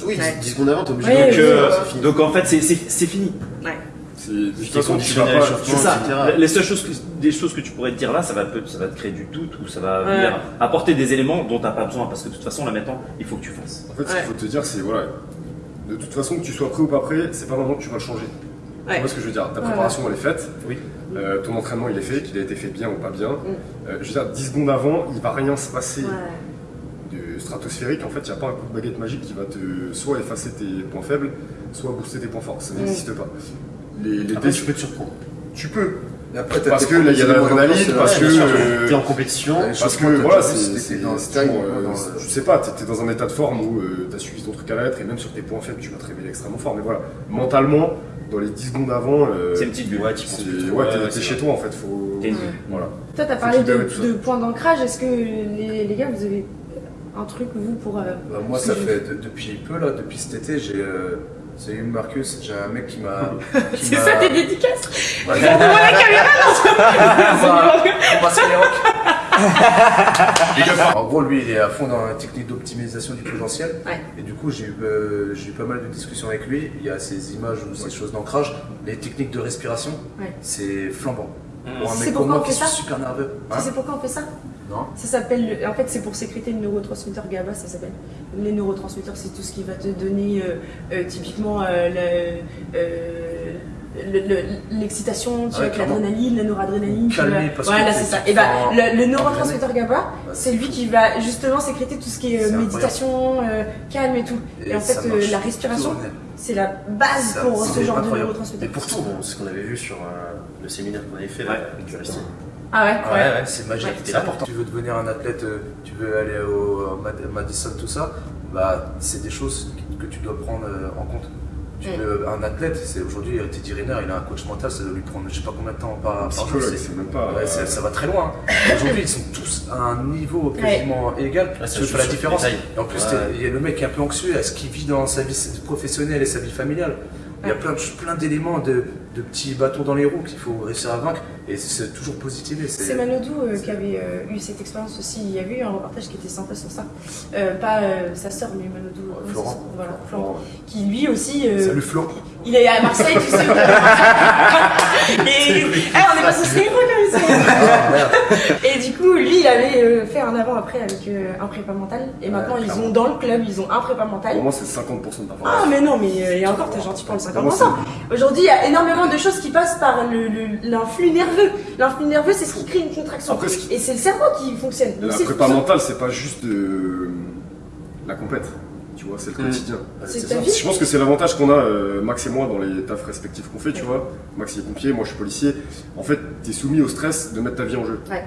Oui, Ouais. 10 secondes avant, t'es obligé Ouais, de Donc, oui, euh, c'est fini. donc en fait, c'est c'est c'est fini. Ouais. C'est de toute façon, tu vas pas. C'est ça. etc. Les seules choses, que- des choses que tu pourrais te dire là, ça va, peut- ça va te créer du doute ou ça va Ouais. venir apporter des éléments dont tu n'as pas besoin parce que de toute façon, là maintenant, il faut que tu fasses. En fait, ce Ouais. qu'il faut te dire, c'est voilà, de toute façon, que tu sois prêt ou pas prêt, c'est pas maintenant que tu vas le changer. Tu Ouais. vois ce que je veux dire? Ta Ouais, préparation, elle est faite. Oui. Euh, ton entraînement, il est fait, qu'il a été fait bien ou pas bien. Mm. Euh, je veux dire, 10 secondes avant, il va rien se passer Ouais. de stratosphérique. En fait, il n'y a pas un coup de baguette magique qui va te soit effacer tes points faibles, soit booster tes points forts. Ça Mm. n'existe pas. Les, les Après, dés- tu peux te surprendre. tu peux. Après, Parce que là, il y a l'adrénaline, parce que, euh, euh, T'es en compétition. Parce que voilà, c'est, style, toujours, euh, je sais pas, t'es, dans un état de forme où tu t'as suivi ton truc à la lettre et même sur tes points faibles, tu vas te révéler extrêmement fort. Mais voilà, mentalement, dans les 10 secondes avant, euh, C'est une petite bulle. Ouais, t'es, Ouais, chez toi en fait. Faut, une- voilà. Toi, t'as parlé de, points d'ancrage. Est-ce que les, les gars, vous avez un truc, vous, pour. euh, Bah, moi, ça fait de- depuis peu, là, depuis cet été, j'ai. Salut Marcus, j'ai un mec qui m'a. qui C'est ça tes dédicaces Ouais. La caméra, On. En gros, lui, il est à fond dans la technique d'optimisation du potentiel. Ouais. Et du coup, j'ai eu, euh, j'ai eu pas mal de discussions avec lui. Il y a ces images ou ces choses d'ancrage, les techniques de respiration, Ouais. c'est flambant. Mmh. Pour un C'est mec pourquoi comme moi on qui suis super nerveux. Hein Tu sais pourquoi on fait ça Non Ça s'appelle, le- en fait, c'est pour sécréter le neurotransmetteur GABA, ça s'appelle. Les neurotransmetteurs, c'est tout ce qui va te donner euh, euh, typiquement euh, le- euh, le- le- l'excitation, avec clairement. l'adrénaline, la noradrénaline. Calmer, voilà, c'est ça. tu Et bah, prends- le, le neurotransmetteur GABA, c'est lui qui va justement sécréter tout ce qui est méditation, euh, calme et tout. Et, en fait, la tout respiration, c'est la base Ça, pour ce genre de incroyable. Et neurotransmetteur. pourtant, bon, ce qu'on avait vu sur euh, le séminaire qu'on avait fait là, avec. Ah ouais, Ouais, ouais. ouais, c'est magique. Ouais. C'est là. important. Tu veux devenir un athlète, euh, tu veux aller au euh, Mad- Madison, tout ça, bah, c'est des choses que tu dois prendre euh, en compte. Tu Mm. veux, un athlète, c'est aujourd'hui Teddy Riner, il a un coach mental, ça doit lui prendre je sais pas combien de temps par, par jour. C'est- même pas. Ouais, c'est- ça va très loin. Aujourd'hui, ils sont tous à un niveau quasiment égal. Ouais, ça tu joue fais la différence. Et en plus, il y a le mec qui est un peu anxieux, est-ce qu'il vit dans sa vie professionnelle et sa vie familiale Il y a plein, de- plein d'éléments, de, de petits bâtons dans les roues qu'il faut réussir à vaincre. Et c'est toujours positiver. C'est Manodou euh, qui avait euh, eu cette expérience aussi. Il y avait eu un reportage qui était sympa sur ça. Euh, pas sa sœur, mais Manodou. Florent. Voilà, Florent. Qui lui aussi. Salut Flo. il est à Marseille, tu sais. Et eh, on est pas sur Skyrock Ah. Et du coup, lui, il avait euh, fait un avant-après avec euh, un prépa mental. Et Ouais, maintenant, ils ont dans le club, ils ont un prépa mental. Pour moi, c'est 50% de ta Ah mais non mais euh, et encore t'es gentil pour le Vraiment, 50%. Aujourd'hui il y a énormément de choses qui passent par l'influx nerveux. L'influx nerveux c'est ce qui crée une contraction. Après, Et c'est le cerveau qui fonctionne. Donc La prépa mentale, c'est pas juste de la compète. Tu vois, c'est le Mm. quotidien. Ça. Je pense que c'est l'avantage qu'on a, euh, Max et moi, dans les tafs respectifs qu'on fait, tu vois. Max il est pompier, moi je suis policier. En fait, t'es soumis au stress de mettre ta vie en jeu. Ouais.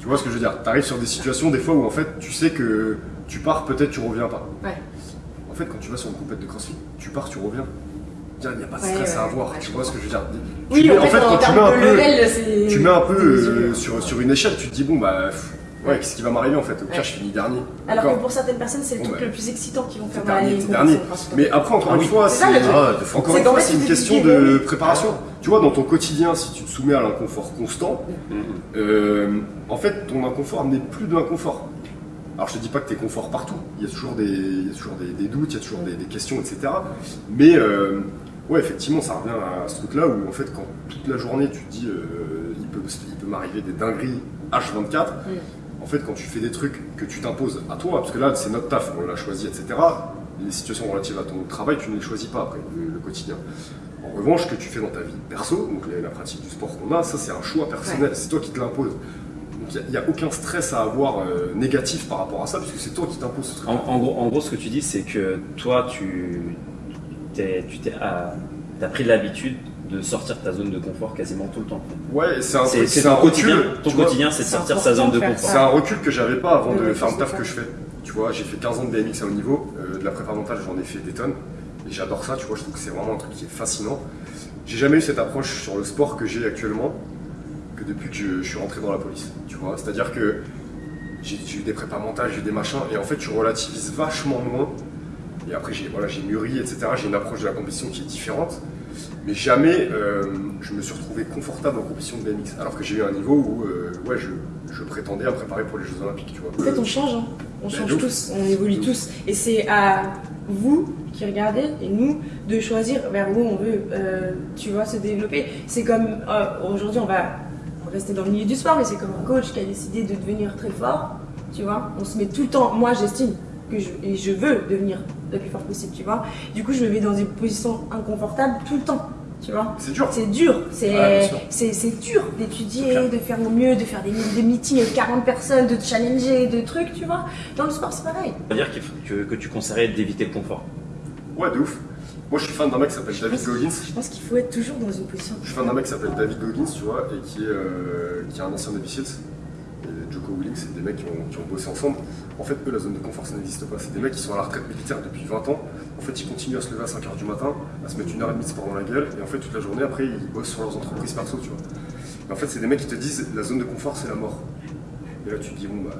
Tu vois ce que je veux dire? T'arrives sur des situations, des fois, où en fait, tu sais que tu pars, peut-être tu reviens pas. Ouais. En fait, quand tu vas sur une compète de crossfit, tu pars, tu reviens. Il n'y a pas de stress ouais, à avoir, ouais, tu vois ce que je veux dire? Oui Tu mets- en fait, en, quand tu mets un peu, level tu mets un peu euh, sur, sur une échelle, tu te dis, bon, bah, ouais, qu'est-ce qui va m'arriver en fait? Au pire, Ouais. je finis dernier. Alors que pour certaines personnes c'est le Bon, truc bah, le plus excitant qu'ils vont faire dernier, compétitions dernier. Mais après, encore Ah une oui. fois, C'est. Ah, une question de préparation. Tu vois, dans ton quotidien, si tu te soumets à l'inconfort constant, Mhm. euh, en fait, ton inconfort n'est plus de l'inconfort. Alors, je te dis pas que tu es confort partout. Il y a toujours des, il y a toujours des, des doutes, il y a toujours des, des questions, etc. Mais, euh, ouais, effectivement, ça revient à ce truc-là où, en fait, quand toute la journée, tu te dis, euh, il peut, il peut m'arriver des dingueries H24. En fait, quand tu fais des trucs que tu t'imposes à toi, parce que là, c'est notre taf, on l'a choisi, etc. Les situations relatives à ton travail, tu ne les choisis pas après, le, le quotidien. En revanche, ce que tu fais dans ta vie perso, donc la, la pratique du sport qu'on a, ça c'est un choix personnel, c'est toi qui te l'imposes. Donc il n'y a, aucun stress à avoir euh, négatif par rapport à ça, puisque c'est toi qui t'imposes ce truc. En, en gros, en gros, ce que tu dis, c'est que toi, tu t'es, tu t'es, ah, t'as pris l'habitude de sortir de ta zone de confort quasiment tout le temps. Ouais, c'est un, C'est, truc- c'est un ton quotidien. recul, Ton quotidien, c'est de sortir de sa zone de confort. C'est un recul que j'avais pas avant De de faire le taf que je fais. Tu vois, j'ai fait 15 ans de BMX à haut niveau, euh, de la prépa mentale, j'en ai fait des tonnes. Et j'adore ça, tu vois, je trouve que c'est vraiment un truc qui est fascinant. J'ai jamais eu cette approche sur le sport que j'ai actuellement, que depuis que je, je suis rentré dans la police. Tu vois, c'est-à-dire que j'ai j'ai eu des prépas mentales, j'ai eu des machins, et en fait, tu relativises vachement moins. Et après, j'ai voilà, j'ai mûri, etc. J'ai une approche de la compétition qui est différente. Mais jamais euh, je me suis retrouvé confortable en compétition de BMX. Alors que j'ai eu un niveau où euh, ouais, je, je prétendais à préparer pour les Jeux Olympiques. Tu vois. En fait, on change, hein. on Mais change tous, on évolue tous. Et c'est à vous qui regardez et nous de choisir vers où on veut, euh, tu vois, se développer. C'est comme aujourd'hui, on va rester dans le milieu du sport, mais c'est comme un coach qui a décidé de devenir très fort, tu vois. On se met tout le temps. Moi, j'estime que je, et je veux devenir le plus fort possible, tu vois. Du coup, je me mets dans des positions inconfortables tout le temps, tu vois. C'est dur. C'est dur, c'est Ouais, dur d'étudier, de faire au mieux, de faire des, des meetings avec 40 personnes, de challenger, de trucs, tu vois. Dans le sport, c'est pareil. Ça veut dire qu'il faut- que, que tu conseillerais d'éviter le confort. Ouais, de ouf. Moi, je suis fan d'un mec qui s'appelle David Goggins. Je pense qu'il faut être toujours dans une position. Je suis fan d'un mec qui s'appelle David Goggins, tu vois, et qui est, euh, qui est un ancien. Et Joko Willing, c'est des mecs qui ont, qui ont bossé ensemble. En fait, eux, la zone de confort, ça n'existe pas. C'est des mecs qui sont à la retraite militaire depuis 20 ans. En fait, ils continuent à se lever à 5h du matin, à se mettre une heure et demie de sport dans la gueule, et en fait, toute la journée, après, ils bossent sur leurs entreprises perso, tu vois. Et en fait, c'est des mecs qui te disent, la zone de confort, c'est la mort. Et là, tu te dis, bon, bah,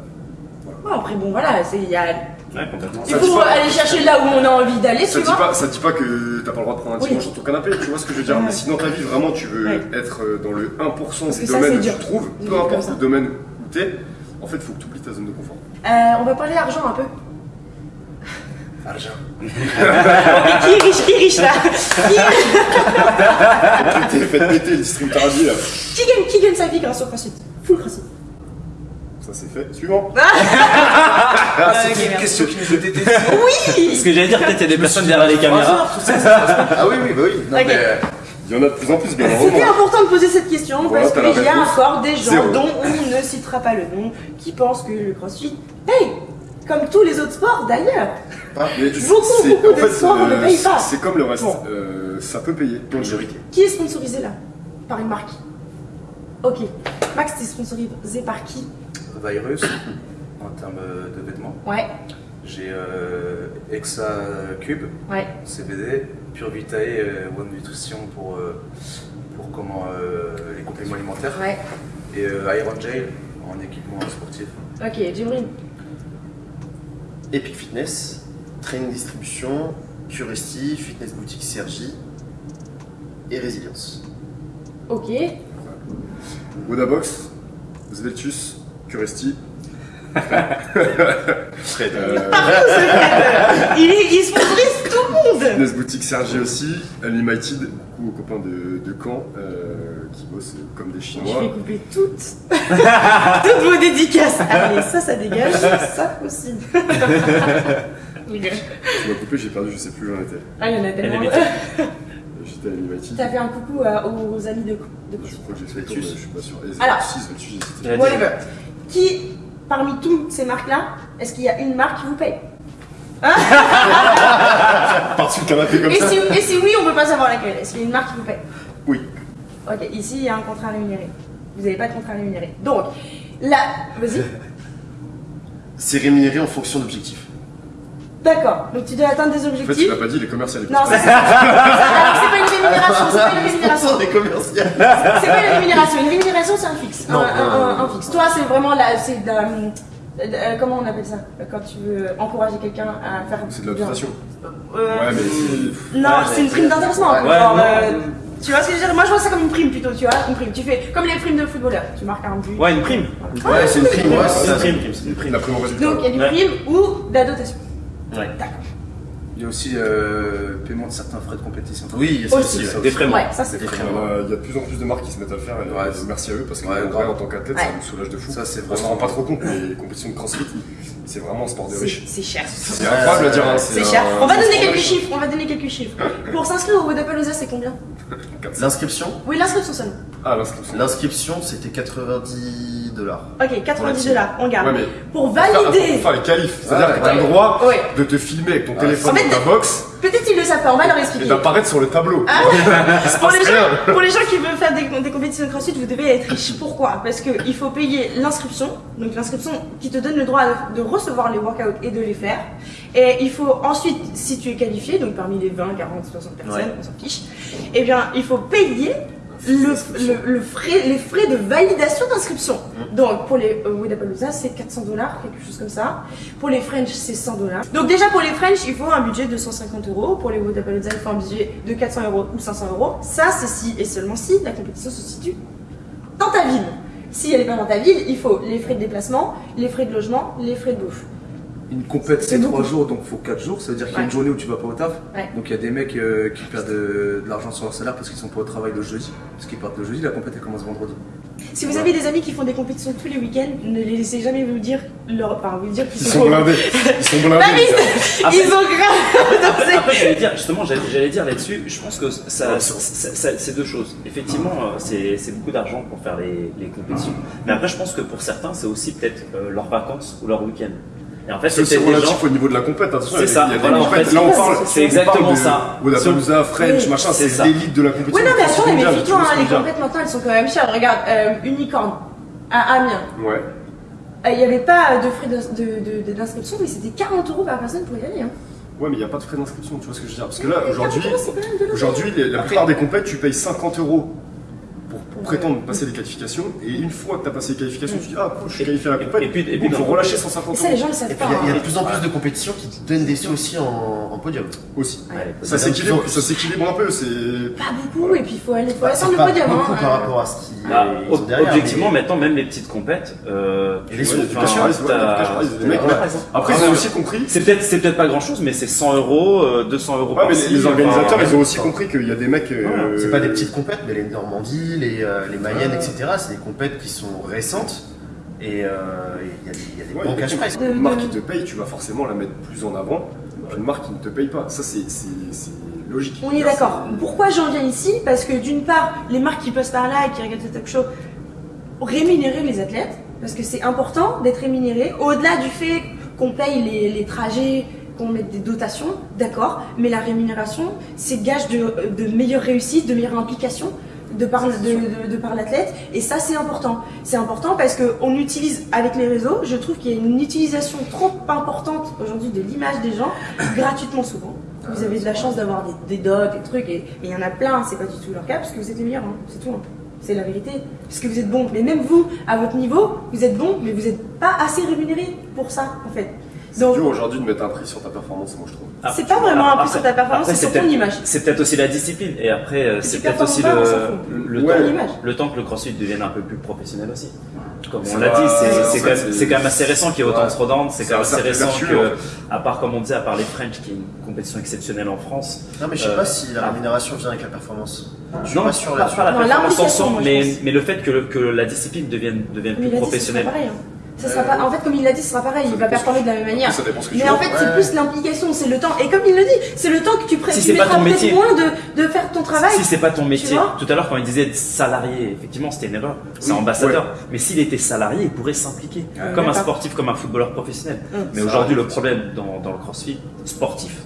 Bon, après, bon, voilà, c'est- il y a... Ouais, complètement. il dit faut aller chercher là où on a envie d'aller, Ça tu dit, vois. pas, ça dit pas que t'as pas le droit de prendre un Oui. dimanche sur ton canapé, tu vois ce que je veux dire Ouais. Mais si dans ta vie vraiment tu veux Ouais. être euh, dans le 1% Parce des que ça, domaines c'est où tu trouves, peu importe le domaine en fait faut que tu oublies ta zone de confort. Euh, on va parler argent un peu. Argent. qui est riche, qui est riche là qui, T'es fait péter le distributeur à là. qui gagne, qui gagne sa vie grâce au crossfit Full crossfit. Ça c'est fait. Suivant. Ah, c'est ok, une merci. question qui nous était dédiée. Oui Ce que j'allais dire, peut-être il y a des personnes derrière les caméras. Ah oui, oui, bah oui. Non, Ok. mais, euh, Il y en a de plus en plus, bien C'était heureusement. important de poser cette question Voilà, parce qu'il y a encore des gens Zéro. dont on ne citera pas le nom qui pensent que le crossfit paye. Comme tous les autres sports d'ailleurs. Beaucoup, c'est- beaucoup en de fait, sports ne payent pas. C'est comme le reste. Bon. Euh, ça peut payer. Majorité. Qui est sponsorisé là? Par une marque. Ok. Max, t'es sponsorisé par qui? Virus, en termes de vêtements. Ouais, J'ai euh, Exa Cube, ouais. CBD, Pure Vitae, euh, One Nutrition pour, euh, pour comment, euh, les compléments alimentaires. Ouais. Et euh, Iron Jail en équipement sportif. Ok, Jimrin. Epic Fitness, Training Distribution, Curesti, Fitness Boutique Sergi et Résilience. Ok. Wodabox, Sveltus, Curesti. Fred. Euh, il, il sponsorise Fitness Boutique Sergi aussi, Unlimited, beaucoup aux copains de, de Caen euh, qui bossent comme des Je Chinois. vais couper toutes, toutes vos dédicaces. Allez, ça, ça dégage, ça aussi. Je. Tu m'as coupé, j'ai perdu, je sais plus où j'en étais. ah, il y en a tellement. J'étais à Unlimited. T'as fait un coucou à- aux amis de, de Je crois que j'ai fait le je suis pas sûr. Et Alors. Whatever. Qui, parmi toutes ces marques-là, est-ce qu'il y a une marque qui vous paye? Par-dessus le canapé comme et ça si, et si oui, on peut pas savoir laquelle. Est-ce qu'il y a une marque qui vous paye Oui. Ok, ici, il y a un contrat rémunéré. Vous n'avez pas de contrat rémunéré. Donc, là, vas-y. C'est rémunéré en fonction d'objectifs. D'accord. Donc, tu dois atteindre des En fait, tu objectifs. l'as pas dit, les commerciaux. Non, ça, c'est pas une rémunération, c'est pas une rémunération. des commerciaux. C'est pas une rémunération. Une rémunération, c'est un fixe. Non, un, un- non, un- non. un fixe. Toi, c'est vraiment la- euh, comment on appelle ça Quand tu veux encourager quelqu'un à faire. C'est de la. Euh, Ouais, mais c'est. Non, Ouais, c'est une prime d'intéressement. Ouais, euh, tu vois ce que je veux dire Moi, je vois ça comme une prime plutôt, tu vois Une prime. Tu fais comme les primes de footballeurs. Tu marques un but. Ouais, une prime. Ouais, c'est une prime, ouais, C'est une prime, prime, c'est une prime. La prime au résultat. Donc, il y a du Ouais. prime ou de la dotation. Ouais. Il y a aussi euh, paiement de certains frais de compétition. Oui, c'est Aussi. aussi. Des frais Ouais, ça, c'est Des très frais. Il y, a, il y a de plus en plus de marques qui se mettent à le faire et Ouais, euh, merci à eux parce que Ouais, en, vrai, grave. en tant qu'athlète Ouais. ça nous soulage de fou. Ça, c'est On se rend pas trop compte mais les compétitions de crossfit c'est vraiment un sport de riche. c'est cher. C'est incroyable à dire. hein, C'est un- cher. On va donner quelques chiffres. On va donner quelques chiffres. Pour s'inscrire au Vodapalooza, c'est combien? L'inscription? Oui, l'inscription seulement. Ah, l'inscription. L'inscription, c'était 90 dollars. Ok, 90 dollars, on garde. Ouais, mais Pour valider. Pour faire les qualifs. C'est-à-dire que t'as ouais. le droit de te filmer avec ton téléphone dans ta box Peut-être qu'ils le savent pas, on va leur et expliquer. d'apparaître sur le tableau. Ah, pour, les gens, rien. pour les gens qui veulent faire des, des compétitions de crossfit, vous devez être riche. Pourquoi? Parce qu'il faut payer l'inscription, donc l'inscription qui te donne le droit de, de recevoir les workouts et de les faire. Et il faut ensuite, si tu es qualifié, donc parmi les 20, 40, 60 personnes, Ouais. on s'en fiche, eh bien, il faut payer le, le- le frais, les frais de validation d'inscription. Donc pour les euh, Wodapalooza, c'est 400 dollars, quelque chose comme ça. Pour les French, c'est 100 dollars. Donc déjà pour les French, il faut un budget de 150 euros. Pour les Wodapalooza, il faut un budget de 400 euros ou 500 euros. Ça, c'est si et seulement si la compétition se situe dans ta ville. Si elle n'est pas dans ta ville, il faut les frais de déplacement, les frais de logement, les frais de bouffe. Une compète C'est. 3 jours donc faut 4 jours, ça veut dire qu'il y a Ouais. une journée où tu vas pas au taf. Ouais. Donc il y a des mecs euh, qui perdent de, de l'argent sur leur salaire parce qu'ils sont pas au travail le jeudi. Parce qu'ils partent le jeudi, la compète elle commence vendredi. Si vous avez des amis qui font des compétitions tous les week-ends, ne les laissez jamais vous dire, leur, enfin, vous dire qu'ils Ils sont, sont blindés. Ils sont blindés. Ah, les gars. Ils ont grave. Après, j'allais dire, justement, j'allais dire là-dessus, je pense que ça, ça- ça- c'est deux choses. Effectivement, euh, c'est c'est beaucoup d'argent pour faire les, les compétitions. Mais après, je pense que pour certains, c'est aussi peut-être euh, leurs vacances ou leur week-end. Et en fait, peut-être des gens. relatif au niveau de la compète. Attention, C'est il y a ça, voilà, en fait, Là, on c'est parle. exactement ça. Wodapalooza, French, Oui, machin, c'est l'élite de la compétition. Oui, non, mais attends, mais effectivement, hein, les compètes maintenant, elles sont quand même chères. Regarde, euh, Unicorn, à Amiens, Ouais. euh, il n'y avait pas de frais d'inscription, mais c'était 40 euros par personne pour y aller. Hein. Ouais, mais il n'y a pas de frais d'inscription, tu vois ce que je veux dire. Parce que là, aujourd'hui, 40 euros, c'est quand même de l'argent. aujourd'hui, la plupart des compètes, tu payes 50 euros pour, pour prétendre passer les qualifications. Et une fois que tu as passé les qualifications, tu dis Ah, cool, je suis qualifié à la compète. Et puis- et puis il faut dans- relâcher Et 150 ça, les euros gens ne le savent Et pas. puis il y a- il y, a hein. de plus en plus de compétitions qui te donnent des sous aussi en, en podium. aussi. Ouais, Ça s'équilibre, ça s'équilibre un peu. C'est Pas beaucoup, et puis il faut aller faut Bah, attendre c'est le pas podium. beaucoup hein. par rapport à ce Ah, ont derrière. objectivement, maintenant, même les petites compètes, euh, les sous, les. Après, ils ont aussi compris. C'est peut-être c'est peut-être pas grand chose, mais c'est 100 euros, euh, 200 euros Ouais, mais par-ci, les, les organisateurs, ils ont aussi compris qu'il y a des mecs. euh, C'est pas des petites compètes, mais les Normandies, les, euh, les Mayenne, etc. C'est des compètes qui sont récentes et euh, il y a des, il y a des Ouais, bons cash Une marque qui te paye, tu vas forcément la mettre plus en avant qu'une marque qui ne te paye pas. Ça, c'est logique. On est d'accord. Pourquoi j'en viens ici Parce que d'une part, les marques qui passent par là et qui regardent ce talk show rémunérer les athlètes, parce que c'est important d'être rémunéré, au-delà du fait qu'on paye les, les trajets, qu'on mette des dotations, d'accord, mais la rémunération, c'est gage de, de meilleure réussite, de meilleure implication de par, de, par l'athlète, et ça c'est important. C'est important parce qu'on utilise avec les réseaux, je trouve qu'il y a une utilisation trop importante aujourd'hui de l'image des gens, gratuitement souvent. Vous avez de la chance d'avoir des, des dots, des trucs, et et il y en a plein, c'est pas du tout leur cas, parce que vous êtes les meilleurs, hein, c'est tout. hein. C'est la vérité. Parce que vous êtes bon. Mais même vous, à votre niveau, vous êtes bon, mais vous n'êtes pas assez rémunéré pour ça, en fait. C'est Donc, dur aujourd'hui de mettre un prix sur ta performance, moi je trouve. Ah, c'est pas vraiment un plus sur ta performance, c'est sur peut-être- ton image. C'est peut-être aussi la discipline. Et après, euh, c'est peut-être aussi pas, le, fout. le, Ouais. temps, le temps que le crossfit devienne un peu plus professionnel aussi. Comme on l'a dit, c'est- quand, même- quand assez récent qu'il y ait autant de throwdowns. C'est quand même assez récent que, en fait. à part comme on disait, à part les French, qui est une compétition exceptionnelle en France. Non, mais je sais Euh, pas si la ah. rémunération vient avec la performance. Je suis Non, pas sûr pas, là-dessus. pas la Non, performance en l'implication, soi, moi, je mais, le fait que, le- que la discipline devienne, devienne Mais plus professionnelle. Ça sera pas... En fait, comme il l'a dit, ce sera pareil. Il va performer de la même manière. Ça dépend ce que tu Mais en fait, c'est plus l'implication, c'est le temps. Et comme il le dit, c'est le temps que tu, pré- Si tu mettras ton peut-être métier. moins de, de faire ton travail. Si c'est pas ton métier, tout à l'heure quand il disait salarié, effectivement c'était une erreur, c'est ambassadeur. Mais s'il était salarié, il pourrait s'impliquer, comme un sportif, comme un footballeur professionnel. Hum. Mais aujourd'hui, le problème dans, dans le crossfit sportif,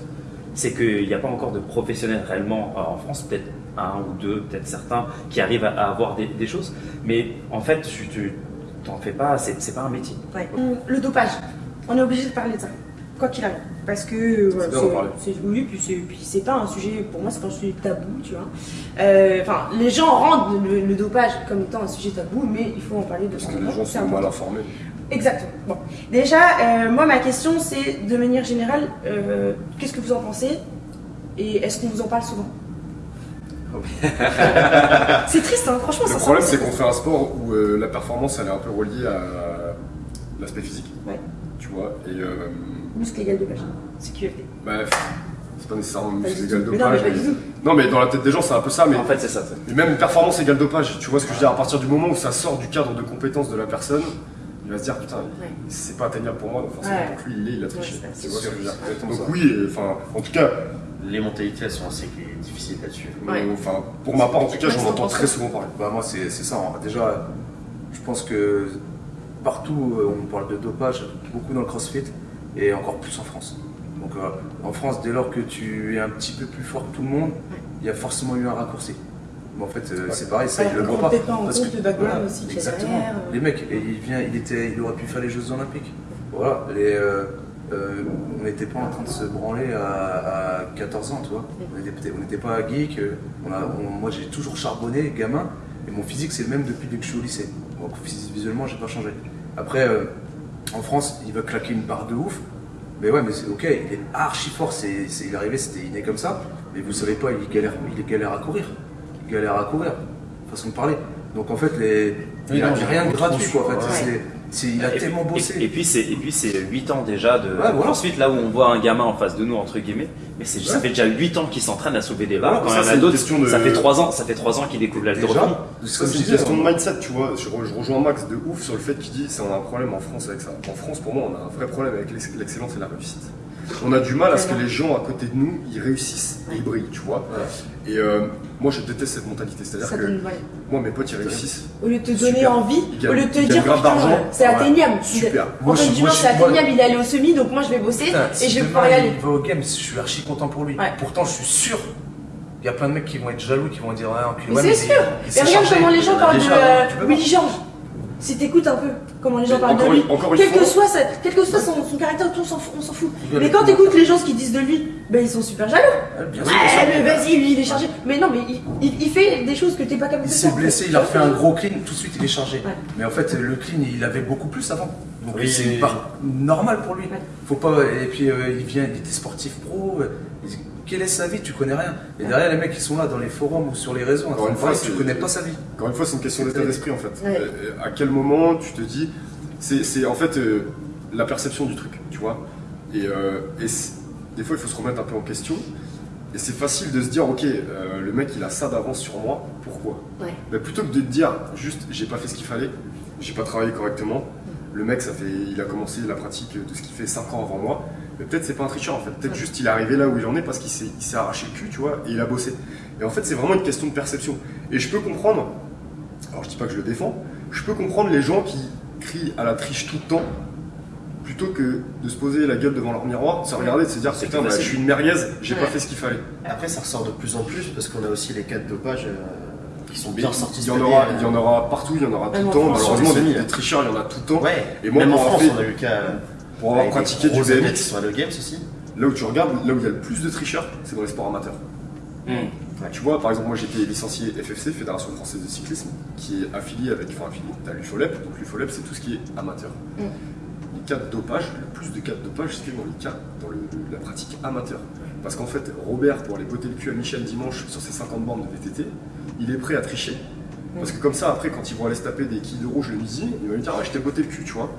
c'est qu'il n'y a pas encore de professionnels réellement euh, en France, peut-être un ou deux, peut-être certains, qui arrivent à, à avoir des, des choses. Mais en fait, tu tu- t'en fais pas, c'est pas un métier. Ouais. Le dopage, on est obligé de parler de ça, quoi qu'il arrive. Parce que euh, voilà, c'est- oui, puis c'est puis c'est pas un sujet, pour moi, c'est pas un sujet tabou, tu vois. Euh, Enfin, les gens rendent le, le dopage comme étant un sujet tabou, mais il faut en parler de Parce que les gens sont mal informés. Exactement. Bon. Déjà, euh, moi, ma question, c'est de manière générale, euh, qu'est-ce que vous en pensez? Et est-ce qu'on vous en parle souvent? C'est triste, hein, franchement, Le ça problème, c'est qu'on fait un sport où euh, la performance, elle est un peu reliée à l'aspect physique. Ouais. Tu vois, et euh, Muscle égal dopage. C'est QFT. bah, c'est pas nécessairement muscle égal tout. Mais non, mais dopage. Non, mais dans la tête des gens, c'est un peu ça. Mais En fait, c'est ça. Et même performance égale dopage, tu vois ce que je veux dire À partir du moment où ça sort du cadre de compétence de la personne, il va se dire putain, Ouais. c'est pas atteignable pour moi, donc forcément Ouais. pour lui il est, il a triché. Ouais, c'est tu vois ce que je veux dire exactement Donc ça. oui, enfin, en tout cas, Les mentalités, elles sont assez difficiles là-dessus. Ouais. euh, enfin, pour ma part, en tout cas, j'en entends très souvent parler. Bah moi c'est c'est ça. hein. Déjà, je pense que partout euh, on parle de dopage, beaucoup dans le CrossFit et encore plus en France. Donc euh, en France, dès lors que tu es un petit peu plus fort que tout le monde, il y a forcément eu un raccourci. Mais en fait, euh, c'est pareil, ça il le voit pas. Parce que- voilà, aussi Exactement. euh. Les mecs, et il vient, il était, il aurait pu faire les Jeux Olympiques. Voilà. Les, euh, euh, on n'était pas en train de se branler à, à 14 ans, tu vois. On n'était pas geek. On a, on- moi, j'ai toujours charbonné, gamin, et mon physique c'est le même depuis que je suis au lycée. Donc visuellement, j'ai pas changé. Après, euh, en France, il va claquer une barre de ouf. Mais ouais, mais c'est ok, il est archi fort, c'est- il est arrivé, c'était inné comme ça. Mais vous savez pas, il galère, il galère à courir. Galère à courir, façon de parler. Donc en fait, les, il n'y a rien de gratuit quoi. En fait, Ouais. il a Et- tellement bossé. Et, puis c'est et puis c'est 8 ans déjà de voilà. ensuite là où on voit un gamin en face de nous entre guillemets, mais c'est ça Ouais. fait déjà 8 ans qu'il s'entraîne à soulever des barres. Voilà, Quand ça, il y en c'est a une d'autres, question de- ça fait 3 ans, ça fait 3 ans qu'il découvre Ça, comme c'est une disais, question de on- mindset, tu vois. Je, re- je rejoins Max de ouf sur le fait qu'il dit c'est un problème en France avec ça. En France, pour moi, on a un vrai problème avec l'ex- l'excellence et la réussite. On a du mal à ce que les gens à côté de nous, ils réussissent et ils brillent, tu vois. Et euh, moi, je déteste cette mentalité. C'est-à-dire que donne- ouais. moi, mes potes, ils réussissent. Au lieu de te donner Super. envie, au lieu de te dire c'est Ouais. atteignable. Super. Moi, je- Dumont, moi, c'est atteignable, il est allé au semi, donc moi je vais bosser Putain, et si je vais pouvoir y aller. Il va au game, je suis archi content pour lui. Ouais. Pourtant, je suis sûr. Il y a plein de mecs qui vont être jaloux, qui vont dire ah, enculé, Mais c'est sûr. s'est regarde comment les gens en parlent de déjà, tu peux Willy Georges. Si t'écoutes un peu comment les gens Mais parlent de lui, une- encore une quel que fois- soit, sa- quel que soit son, son caractère, tout, on s'en fout. on s'en fout. Il Mais quand t'écoutes les gens ce qu'ils disent de lui, ben ils sont super jaloux. Ouais, bien Ouais, sûr, mais vas-y, lui il est chargé. Mais non, mais il, il- il fait des choses que t'es pas capable Il de s'est faire. blessé, il a fait un gros clean, tout de suite il est chargé. Ouais. Mais en fait, le clean, il avait beaucoup plus avant. Donc Oui. c'est normal pour lui. Ouais. Faut pas. Et puis euh, il vient, il était sportif pro. euh, il- Quelle est sa vie Tu connais rien. Et derrière, les mecs qui sont là dans les forums ou sur les réseaux, en Encore train une de fois, parler, tu connais pas sa vie. Encore une fois, c'est une question d'état d'esprit en fait. Ouais. Euh, À quel moment tu te dis, c'est c'est en fait euh, la perception du truc, tu vois. Et, euh, et des fois, il faut se remettre un peu en question. Et c'est facile de se dire, ok, euh, le mec il a ça d'avance sur moi, pourquoi? Ouais. Mais plutôt que de te dire, juste, j'ai pas fait ce qu'il fallait, j'ai pas travaillé correctement. Le mec, ça fait, il a commencé la pratique de ce qu'il fait 5 ans avant moi. Mais peut-être c'est pas un tricheur en fait. Peut-être juste il est arrivé là où il en est parce qu'il s'est il s'est arraché le cul, tu vois, et il a bossé. Et en fait, c'est vraiment une question de perception. Et je peux comprendre, alors je dis pas que je le défends, je peux comprendre les gens qui crient à la triche tout le temps plutôt que de se poser la gueule devant leur miroir, se regarder de se dire C'est putain, bah, je suis une merguez, j'ai Ouais. pas fait ce qu'il fallait. Après, ça ressort de plus en plus parce qu'on a aussi les cas de dopage euh, qui sont bien sortis. il y, en aura, année, il y en aura partout, il y en aura tout le temps. Malheureusement, sur les des, tricheurs, il y en a tout le temps. Ouais, Et moi, même en France, on a eu le cas. Pour avoir pratiqué des du BMX, à le Games aussi. là où tu regardes, là où il y a le plus de tricheurs, c'est dans les sports amateurs. Hmm. Tu vois, par exemple, moi j'étais licencié FFC, Fédération Française de Cyclisme, qui est affiliée avec, enfin affiliée, t'as l'UFOLEP, donc l'UFOLEP c'est tout ce qui est amateur. Mm. Les cas de dopage, le plus de cas de dopage, c'est dans les cas, dans le- la pratique amateur. Parce qu'en fait, Robert, pour aller botter le cul à Michel dimanche sur ses 50 bandes de VTT, il est prêt à tricher. Parce que comme ça, après, quand ils vont aller se taper des quilles de rouge le midi, il va lui dire, ah, je t'ai botté le cul, tu vois.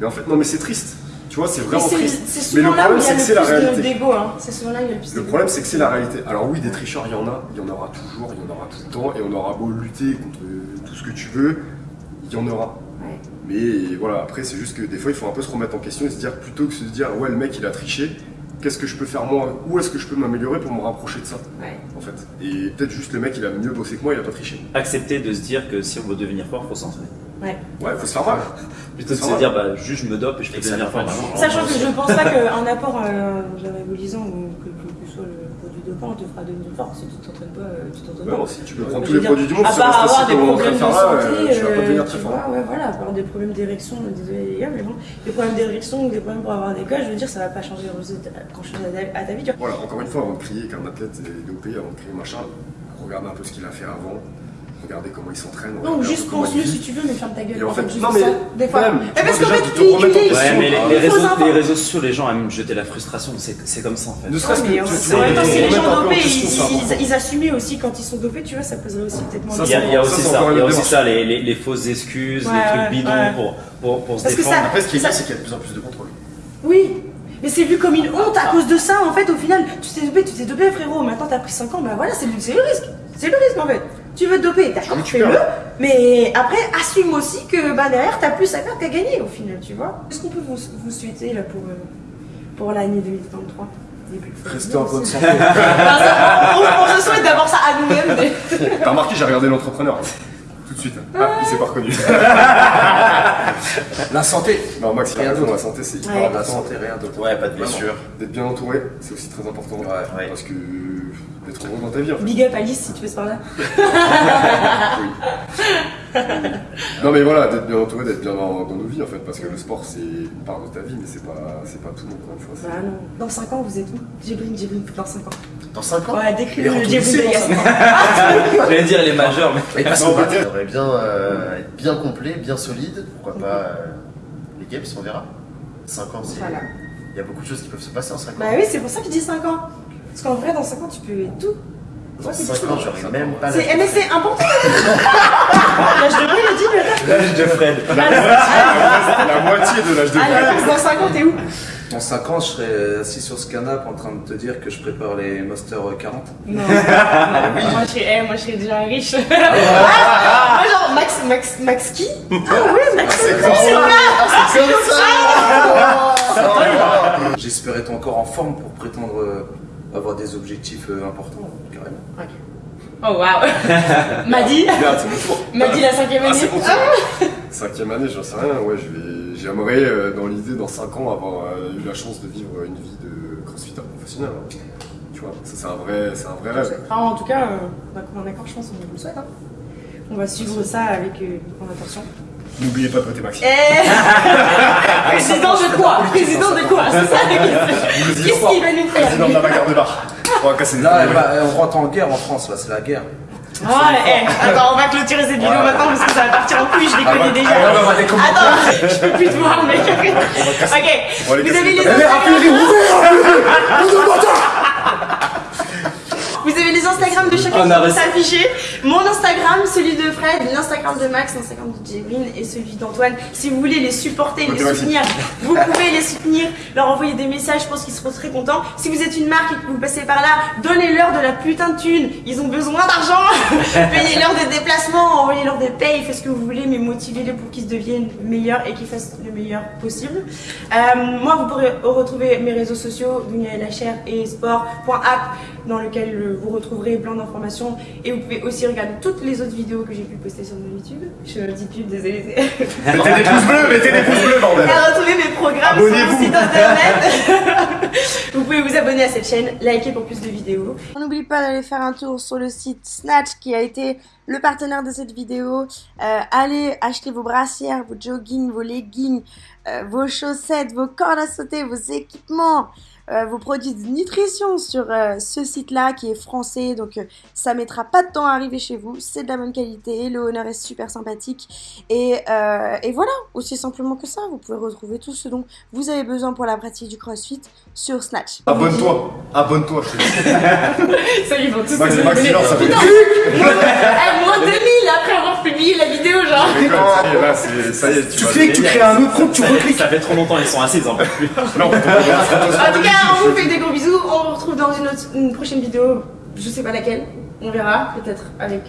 Mais en fait, non, mais c'est triste. Tu vois, c'est vraiment triste. c'est Mais le problème, il c'est que c'est la réalité. d'ego. hein. C'est souvent là où il y a le plus Le d'ego. problème, c'est que c'est la réalité. Alors oui, des tricheurs, il y en a, il y en aura toujours, il y en aura tout le temps, et on aura beau lutter contre tout ce que tu veux, il y en aura. Ouais. Mais voilà, après, c'est juste que des fois, il faut un peu se remettre en question et se dire, plutôt que se dire, ouais, le mec, il a triché, qu'est-ce que je peux faire moi? Où est-ce que je peux m'améliorer pour me rapprocher de ça, Ouais. en fait Et peut-être juste le mec, il a mieux bossé que moi, il a pas triché. Accepter de se dire que si on veut devenir fort, faut s'entraîner. Ouais. Ouais, faut se faire mal. Plutôt que de C'est se dire, bah, juste je me dope et je ça devenir fort. Sachant que je pense pas qu'un apport euh, anabolisant ou que, que, que soit le produit dopant te fera devenir fort si tu t'entraînes pas. euh, Tu t'entraînes Ouais, pas. non, si tu peux prendre tous veux les dire, produits du monde, à part avoir des problèmes de santé, euh, tu vas pas euh, devenir très fort. ouais, voilà, avoir des problèmes d'érection, désolé les gars, mais bon, des problèmes d'érection ou des problèmes pour avoir des cols, je veux dire, ça va pas changer grand chose à ta, à ta vie, tu vois. Voilà, encore une fois, avant de crier qu'un athlète est dopé, avant de crier machin, regardez un peu ce qu'il a fait avant, regardez comment il s'entraîne. Non, juste pense-le si tu veux, mais ferme ta gueule. Et en fait, juste non, mais ça, des fois. même, Mais tu parce qu'en fait, tu te. Ouais, mais les, Ah, réseaux, savoir. les réseaux sociaux, les gens aiment jeter la frustration, c'est comme ça en fait. Ne serait-ce que en même temps, si les gens dopés, ils, ils, ils assumaient aussi quand ils sont dopés, tu vois, ça poserait aussi peut-être moins Il y a, il y a Ça, aussi ça, il y a aussi ça, les, fausses excuses, les trucs bidons pour, se Parce que défendre. Après, ce qui est bien, c'est qu'il y a de plus en plus de contrôle. Oui, mais c'est vu comme une honte à cause de ça, en fait, au final, tu t'es dopé, tu t'es dopé, frérot, maintenant t'as pris 5 ans, bah voilà, c'est le, c'est le risque. C'est le risque, en fait. Tu veux te doper, d'accord, tu fais-le. Mais après, assume aussi que bah, derrière, t'as plus à faire qu'à gagner au final, tu vois. Qu'est-ce qu'on peut vous, vous souhaiter là pour, euh, pour l'année 2023 Début. Restez en bonne santé. On, on se souhaite d'avoir ça à nous-mêmes. mais- T'as remarqué, j'ai regardé l'entrepreneur. Tout de suite. Ah, il s'est pas reconnu. La santé. Non, Max, il a Rien d'autre. la santé, c'est hyper Ouais. La important. santé, rien d'autre. Ouais, pas de blessure. D'être bien entouré, c'est aussi très important. Ouais, ouais. Parce que d'être heureux dans ta vie, en fait. Big up Alice si tu passes par là. Non, mais voilà, d'être bien entouré, d'être bien dans, dans nos vies, en fait. Parce que le sport, c'est une part de ta vie, mais c'est pas, c'est pas tout, encore une fois. Bah non. Dans 5 ans, vous êtes où? Jibril, Jibril, dans 5 ans. Dans 5 ans? Ouais, décris Il le Jibril de Yassine. J'allais dire les majeurs, mais. Mais parce Non, que peut-être. ça devrait bien euh, être bien complet, bien solide. Pourquoi pas euh, les games, on verra. 5 ans, c'est. Voilà. Il y a beaucoup de choses qui peuvent se passer en 5 ans. Bah oui, c'est pour ça que je dis 5 ans. Parce qu'en vrai, dans 5 ans, tu peux tout. Dans Ouais, c'est 5 ans, j'aurais même pas C'est, l'âge. mais c'est important. L'âge de Brie, le dit, L'âge de Fred. C'est la moitié de l'âge de Alors, Fred. dans 5 ans, t'es où Dans 5 ans, je serai assis sur ce canapé en train de te dire que je prépare les Master 40. Non. moi, je serais, eh, moi, je serais déjà riche. Ah, moi, genre, Max, Max, Max qui Ah oui, Max. C'est comme ça. J'espérais être encore en forme pour prétendre euh, avoir des objectifs euh, importants, carrément. Oh waouh. Madi. Madi la cinquième Ah, année. tour. Cinquième année, j'en sais rien. Ouais, je vais, j'aimerais euh, dans l'idée dans 5 ans avoir euh, eu la chance de vivre une vie de crossfitter professionnel. hein. Tu vois, ça c'est un vrai, c'est un vrai rêve. En tout cas, euh, on a commun accord, je pense, on vous le souhaite. hein. On va suivre ça avec en attention. N'oubliez pas de voter Max. Eh Président de quoi Président de quoi C'est ça la question. Qu'est-ce qu'il va nous faire Président de la bagarre de bar. On va casser Là, bah, on rentre en guerre en France, là, c'est la guerre. Ah, eh, attends, on va clôturer cette vidéo maintenant parce que ça va partir en couille, je les Ah, connais bah, déjà. ah, bah, bah. Attends, je peux plus te voir, mec. On va Ok, vous avez les les tables. Vous avez les Instagram de chacun qui a vont reçu- s'afficher. Mon Instagram, celui de Fred, l'Instagram de Max, l'Instagram de Jébrine et celui d'Antoine. Si vous voulez les supporter, les soutenir, vous pouvez les soutenir, leur envoyer des messages, je pense qu'ils seront très contents. Si vous êtes une marque et que vous passez par là, donnez-leur de la putain de thune. Ils ont besoin d'argent. Payez-leur des déplacements, envoyez-leur des payes, faites ce que vous voulez, mais motivez-les pour qu'ils deviennent meilleurs et qu'ils fassent le meilleur possible. Euh, moi, vous pourrez retrouver mes réseaux sociaux, Dunia La Chair et sport.app, dans lequel euh, vous retrouverez plein d'informations. Et vous pouvez aussi regarder toutes les autres vidéos que j'ai pu poster sur mon YouTube. Je dis pub, désolé. Mettez des pouces bleus, mettez des pouces bleus, bordel. À retrouver mes programmes sur mon site internet. vous pouvez vous abonner à cette chaîne, liker pour plus de vidéos. N'oubliez pas d'aller faire un tour sur le site Snatch qui a été le partenaire de cette vidéo. Euh, allez acheter vos brassières, vos joggings, vos leggings, euh, vos chaussettes, vos cordes à sauter, vos équipements. Euh, vos produits de nutrition sur euh, ce site-là qui est français, donc euh, ça mettra pas de temps à arriver chez vous. C'est de la bonne qualité, le honneur est super sympathique et, euh, et voilà, aussi simplement que ça, vous pouvez retrouver tout ce dont vous avez besoin pour la pratique du CrossFit sur Snatch. Abonne-toi. Abonne-toi, je te dis. Ça, ils vont tous Max, se Max, abonner. non, ça fait Putain, moins 2000 après avoir publié la vidéo, genre. Ça y est, là, c'est- ça y est, tu Tu cliques, tu crées un autre compte, tu recliques. Ça fait trop longtemps, ils sont assis, ils en peuvent plus. En tout cas, on vous fait des gros bisous. On vous retrouve dans une, autre, une prochaine vidéo. Je sais pas laquelle. On verra. Peut-être avec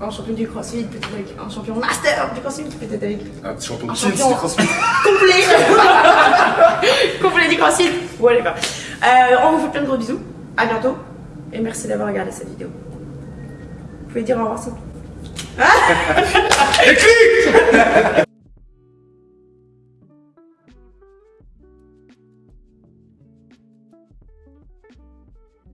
un champion du CrossFit, peut-être avec un champion master du CrossFit, peut-être avec Un petit champion Un c'est CrossFit. complet. complet du CrossFit. Whatever. Euh, on vous fait plein de gros bisous. À bientôt. Et merci d'avoir regardé cette vidéo. Vous pouvez dire au revoir, s'il vous plaît.